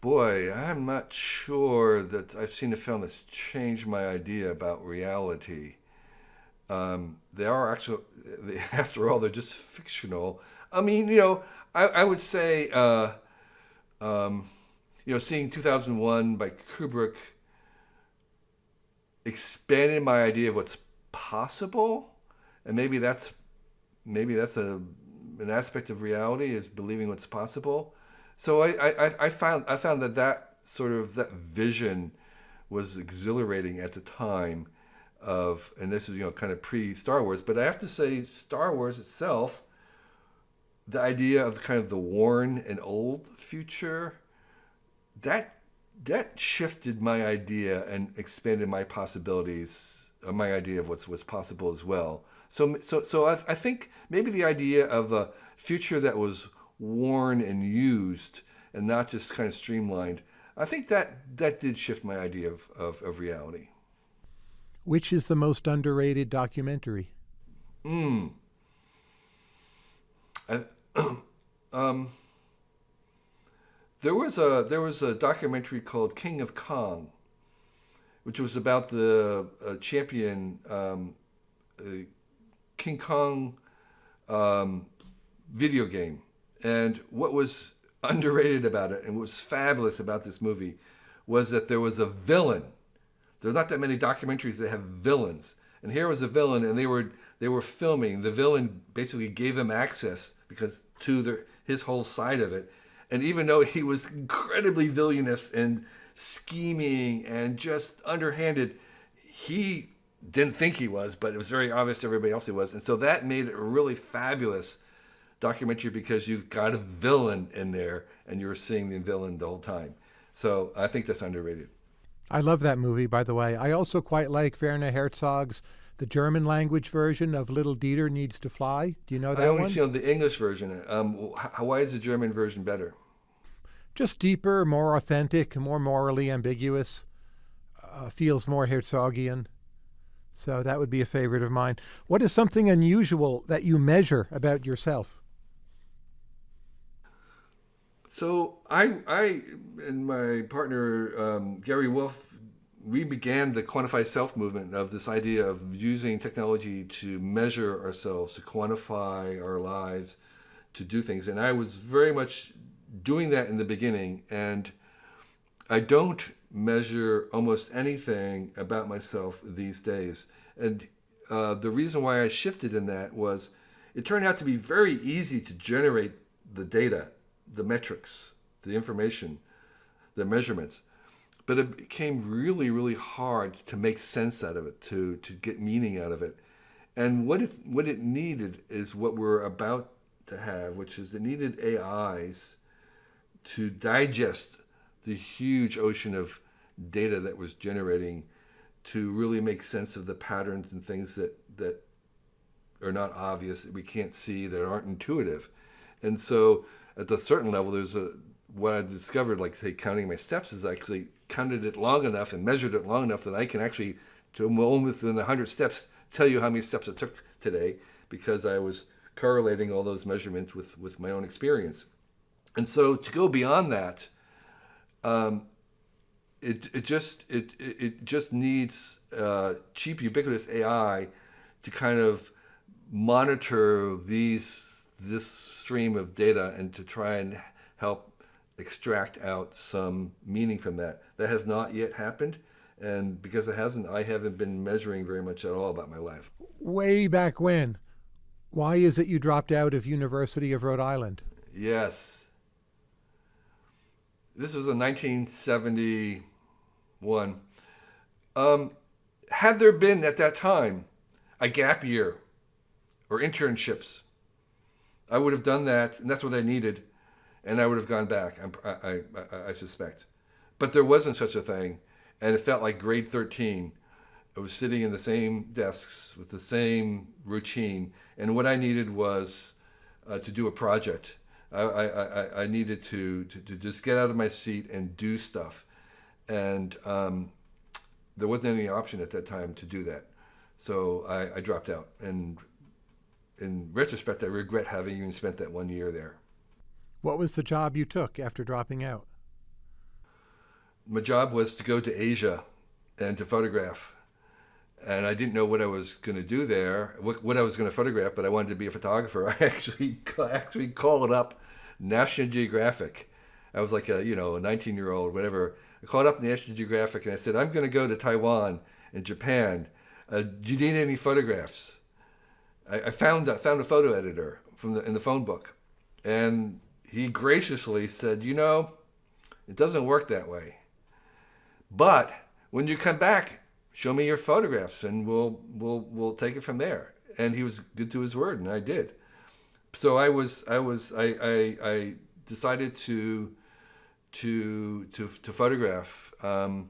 Boy, I'm not sure that I've seen a film that's changed my idea about reality. Um, they are actually, after all, they're just fictional. I mean, you know, I, I would say, uh, um, you know, seeing 2001 by Kubrick expanded my idea of what's possible, and maybe that's maybe that's a an aspect of reality is believing what's possible. So I, I, I found I found that that sort of that vision was exhilarating at the time. of, and this is you know kind of pre Star Wars, but I have to say Star Wars itself, the idea of kind of the worn and old future, that that shifted my idea and expanded my possibilities, uh, my idea of what's what's possible as well. So so so I, I think maybe the idea of a future that was worn and used and not just kind of streamlined. I think that that did shift my idea of, of, of reality. Which is the most underrated documentary? Hmm. um, there was a there was a documentary called King of Kong, which was about the uh, champion um, uh, King Kong um, video game, and what was underrated about it and what was fabulous about this movie was that there was a villain there's not that many documentaries that have villains. And here was a villain, and they were they were filming. The villain basically gave them access because to the, his whole side of it. And even though he was incredibly villainous and scheming and just underhanded, he didn't think he was, but it was very obvious to everybody else he was. And so that made it a really fabulous documentary because you've got a villain in there and you're seeing the villain the whole time. So I think that's underrated. I love that movie, by the way. I also quite like Werner Herzog's the German language version of Little Dieter Needs to Fly. Do you know that I only one? see the English version. Um, why is the German version better? Just deeper, more authentic, more morally ambiguous. Uh, feels more Herzogian. So that would be a favorite of mine. What is something unusual that you measure about yourself? So I, I and my partner um, Gary Wolf, we began the quantified self movement of this idea of using technology to measure ourselves, to quantify our lives, to do things. And I was very much doing that in the beginning. And I don't measure almost anything about myself these days. And uh, the reason why I shifted in that was it turned out to be very easy to generate the data the metrics, the information, the measurements. But it became really, really hard to make sense out of it, to, to get meaning out of it. And what it, what it needed is what we're about to have, which is it needed AIs to digest the huge ocean of data that was generating to really make sense of the patterns and things that, that are not obvious, that we can't see, that aren't intuitive. And so at a certain level, there's a what I discovered, like say counting my steps, is actually counted it long enough and measured it long enough that I can actually, to within 100 steps, tell you how many steps it took today because I was correlating all those measurements with, with my own experience. And so to go beyond that, um, it, it just it, it just needs uh, cheap ubiquitous AI to kind of monitor these this stream of data and to try and help extract out some meaning from that. That has not yet happened. And because it hasn't, I haven't been measuring very much at all about my life. Way back when? Why is it you dropped out of University of Rhode Island? Yes. This was in 1971. Um, had there been at that time a gap year or internships I would have done that, and that's what I needed, and I would have gone back. I, I, I, I suspect, but there wasn't such a thing, and it felt like grade thirteen. I was sitting in the same desks with the same routine, and what I needed was uh, to do a project. I, I, I, needed to, to, to, just get out of my seat and do stuff. And um, there wasn't any option at that time to do that. So I, I dropped out. And in retrospect, I regret having even spent that one year there. What was the job you took after dropping out? My job was to go to Asia and to photograph. And I didn't know what I was going to do there, what, what I was going to photograph, but I wanted to be a photographer. I actually actually called up National Geographic. I was like a you know a 19 year old whatever. I called up National Geographic and I said I'm going to go to Taiwan and Japan. Uh, do you need any photographs? I, I found I found a photo editor from the in the phone book, and he graciously said, "You know, it doesn't work that way. But when you come back show me your photographs and we'll we'll we'll take it from there. And he was good to his word, and I did. So I was I was I I, I decided to to to to photograph um,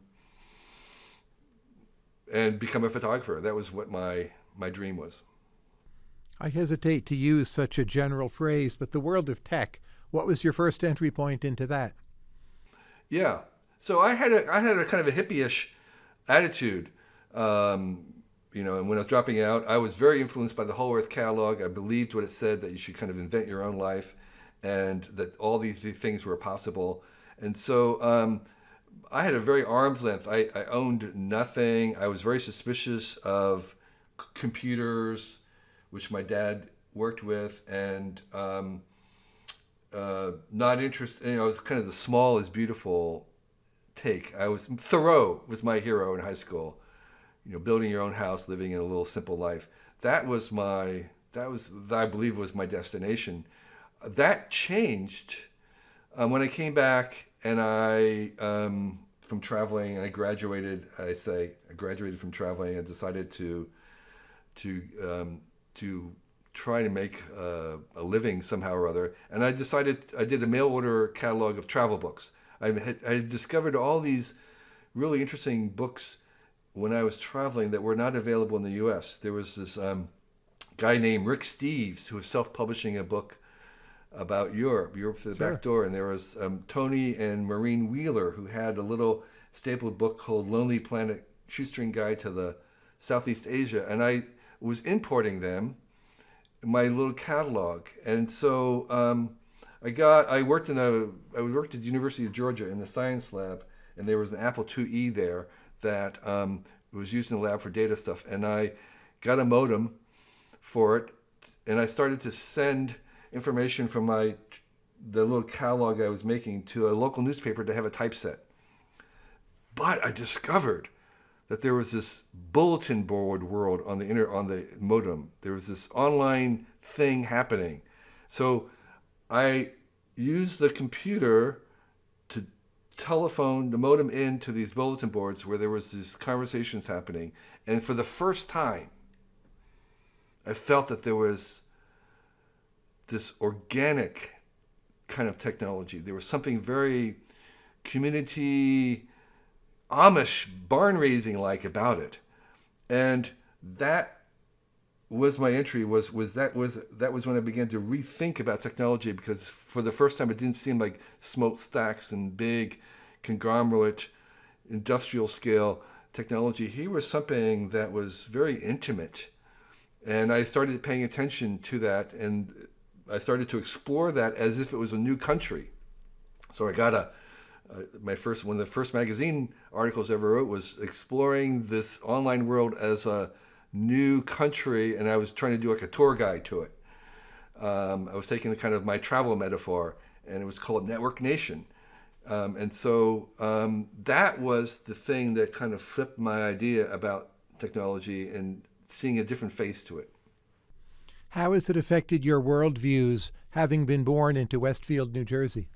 and become a photographer. That was what my my dream was. I hesitate to use such a general phrase, but the world of tech. What was your first entry point into that? Yeah, so I had a I had a kind of a hippie-ish attitude. Um, you know, and when I was dropping out, I was very influenced by the Whole Earth catalog. I believed what it said that you should kind of invent your own life, and that all these things were possible. And so um, I had a very arm's length. I, I owned nothing. I was very suspicious of computers, which my dad worked with, and um, uh, not interested. You know, it was kind of the small is beautiful take. I was Thoreau was my hero in high school. You know, building your own house, living in a little simple life. That was my that was I believe was my destination. That changed um, when I came back and I um, from traveling. And I graduated. I say I graduated from traveling. I decided to to um, to try to make uh, a living somehow or other. And I decided I did a mail order catalog of travel books. I had, I had discovered all these really interesting books when I was traveling that were not available in the U.S. There was this um, guy named Rick Steves who was self-publishing a book about Europe, Europe through the sure. back door, and there was um, Tony and Maureen Wheeler who had a little stapled book called Lonely Planet: Shoestring Guide to the Southeast Asia, and I was importing them my little catalog, and so um, I got I worked in a I worked at the University of Georgia in the science lab, and there was an Apple IIe there that um, was used in the lab for data stuff, and I got a modem for it, and I started to send information from my the little catalog I was making to a local newspaper to have a typeset. But I discovered that there was this bulletin board world on the inter on the modem. There was this online thing happening. So I used the computer to telephone the modem into these bulletin boards where there was these conversations happening. And for the first time, I felt that there was this organic kind of technology. There was something very community Amish barn raising like about it. And that was my entry was was that was that was when I began to rethink about technology because for the first time it didn't seem like smokestacks and big conglomerate industrial scale technology. Here was something that was very intimate. And I started paying attention to that and I started to explore that as if it was a new country. So I got a uh, my first one of the first magazine articles I ever wrote was exploring this online world as a new country, and I was trying to do like a tour guide to it. Um, I was taking the kind of my travel metaphor, and it was called Network Nation. Um, and so um, that was the thing that kind of flipped my idea about technology and seeing a different face to it. How has it affected your worldviews having been born into Westfield, New Jersey?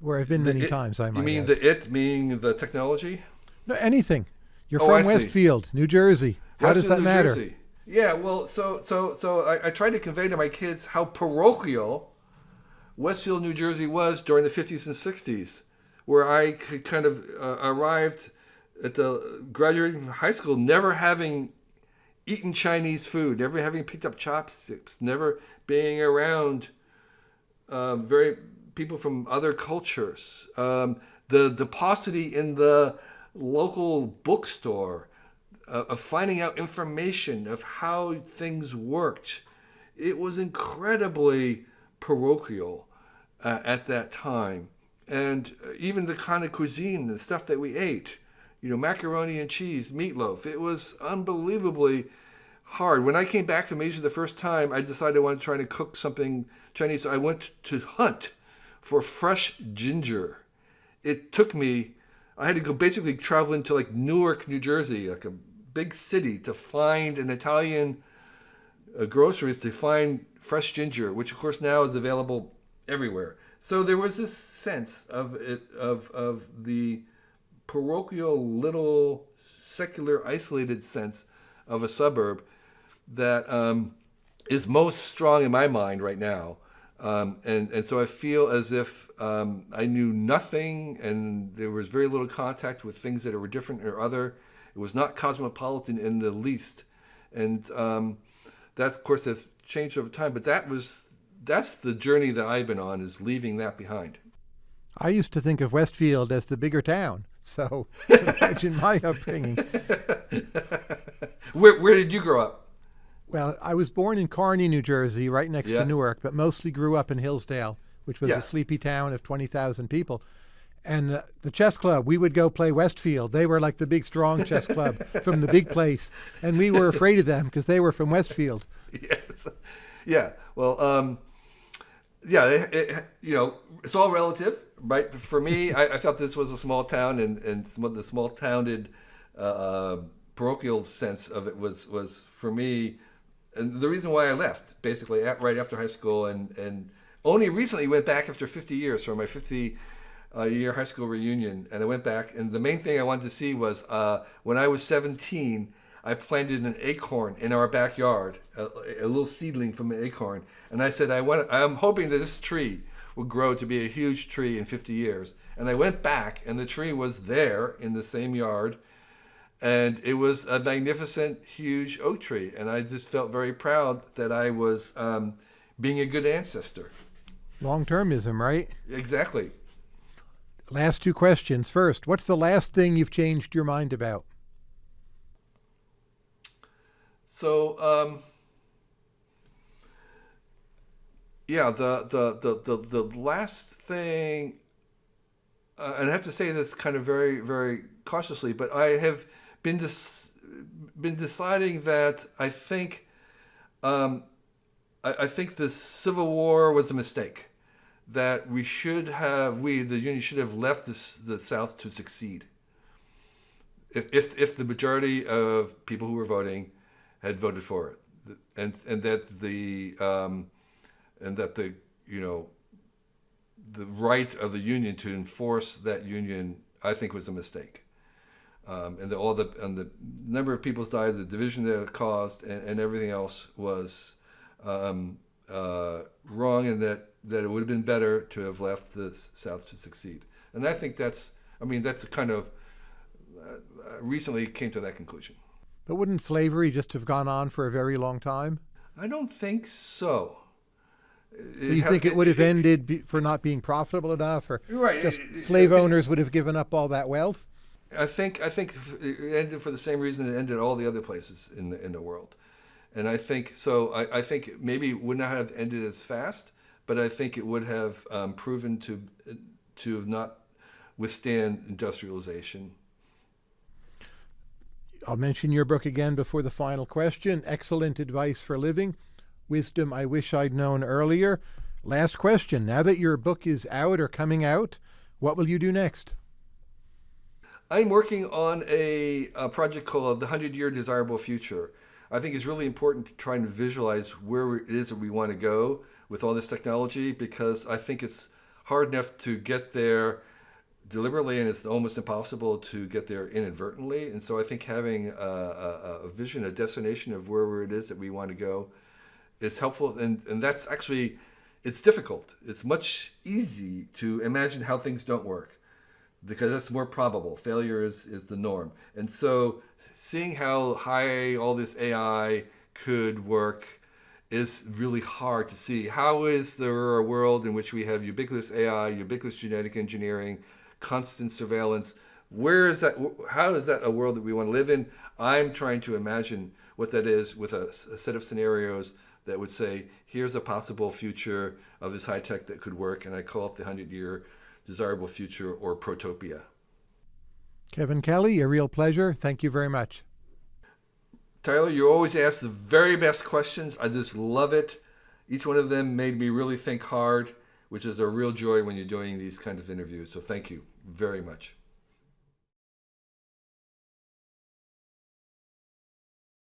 Where I've been many it, times. I might. You mean add. the it meaning the technology? No, anything. You're oh, from Westfield, New Jersey. How Westfield, does that New matter? Jersey. Yeah, well, so so so I, I tried to convey to my kids how parochial Westfield, New Jersey was during the 50s and 60s, where I could kind of uh, arrived at the graduating from high school, never having eaten Chinese food, never having picked up chopsticks, never being around uh, very people from other cultures, um, the, the paucity in the local bookstore uh, of finding out information of how things worked. It was incredibly parochial uh, at that time. And uh, even the kind of cuisine, the stuff that we ate, you know, macaroni and cheese, meatloaf, it was unbelievably hard. When I came back from Asia the first time, I decided I wanted to try to cook something Chinese. I went to hunt for fresh ginger. It took me, I had to go basically travel into like Newark, New Jersey, like a big city to find an Italian uh, groceries to find fresh ginger, which of course now is available everywhere. So there was this sense of it, of, of the parochial, little, secular, isolated sense of a suburb that um, is most strong in my mind right now. Um, and, and so I feel as if um, I knew nothing and there was very little contact with things that were different or other. It was not cosmopolitan in the least. And um, that's, of course, has changed over time. But that was, that's the journey that I've been on, is leaving that behind. I used to think of Westfield as the bigger town. So imagine my upbringing. where, where did you grow up? Well, I was born in Kearny, New Jersey, right next Yeah. to Newark, but mostly grew up in Hillsdale, which was Yeah. a sleepy town of 20,000 people. And uh, the chess club, we would go play Westfield. They were like the big, strong chess club from the big place. And we were afraid of them because they were from Westfield. yes. Yeah. Well, um, yeah, it, it, you know, it's all relative, right? For me, I, I felt this was a small town, and and some of the small towned uh, parochial sense of it was was for me, and the reason why I left basically at, right after high school, and and only recently went back after 50 years for my 50 uh, year high school reunion, and I went back, and the main thing I wanted to see was uh, when I was 17. I planted an acorn in our backyard, a, a little seedling from an acorn, and I said, I want, I'm hoping that this tree will grow to be a huge tree in 50 years. And I went back, and the tree was there in the same yard, and it was a magnificent, huge oak tree. And I just felt very proud that I was um, being a good ancestor. Long termism, right? Exactly. Last two questions. First, what's the last thing you've changed your mind about? So, um, yeah, the, the, the, the, the last thing, uh, and I have to say this kind of very, very cautiously, but I have been been deciding that I think, um, I, I think the Civil War was a mistake. That we should have, we the Union should have left this, the South to succeed. If, if, if the majority of people who were voting had voted for it, and and that the um, and that the you know the right of the union to enforce that union, I think, was a mistake. Um, and the, all the and the number of people died, the division that it caused, and, and everything else was um, uh, wrong, and that that it would have been better to have left the South to succeed. And I think that's, I mean, that's a kind of uh, recently came to that conclusion. But wouldn't slavery just have gone on for a very long time? I don't think so. So you think it would have ended be- for not being profitable enough, or Right. just It- it- slave I owners would have given up all that wealth? I think I think it ended for the same reason it ended all the other places in the in the world, and I think so. I, I think maybe it would not have ended as fast, but I think it would have um, proven to to have not withstand industrialization. I'll mention your book again before the final question. Excellent advice for living. Wisdom I wish I'd known earlier. Last question. Now that your book is out or coming out, what will you do next? I'm working on a, a project called the Hundred Year Desirable Future. I think it's really important to try and visualize where it is that we want to go with all this technology because I think it's hard enough to get there deliberately and it's almost impossible to get there inadvertently. And so I think having a, a, a vision, a destination of where it is that we want to go is helpful. And, and that's actually, it's difficult. It's much easy to imagine how things don't work because that's more probable. Failure is, is the norm. And so seeing how high all this AI could work is really hard to see. How is there a world in which we have ubiquitous AI, ubiquitous genetic engineering, constant surveillance? Where is that? How is that a world that we want to live in? I'm trying to imagine what that is with a, a set of scenarios that would say, here's a possible future of this high tech that could work, and I call it the 100 year desirable future or protopia. Kevin Kelly, a real pleasure. Thank you very much. Tyler, you always ask the very best questions. I just love it. Each one of them made me really think hard, which is a real joy when you're doing these kinds of interviews. So thank you very much.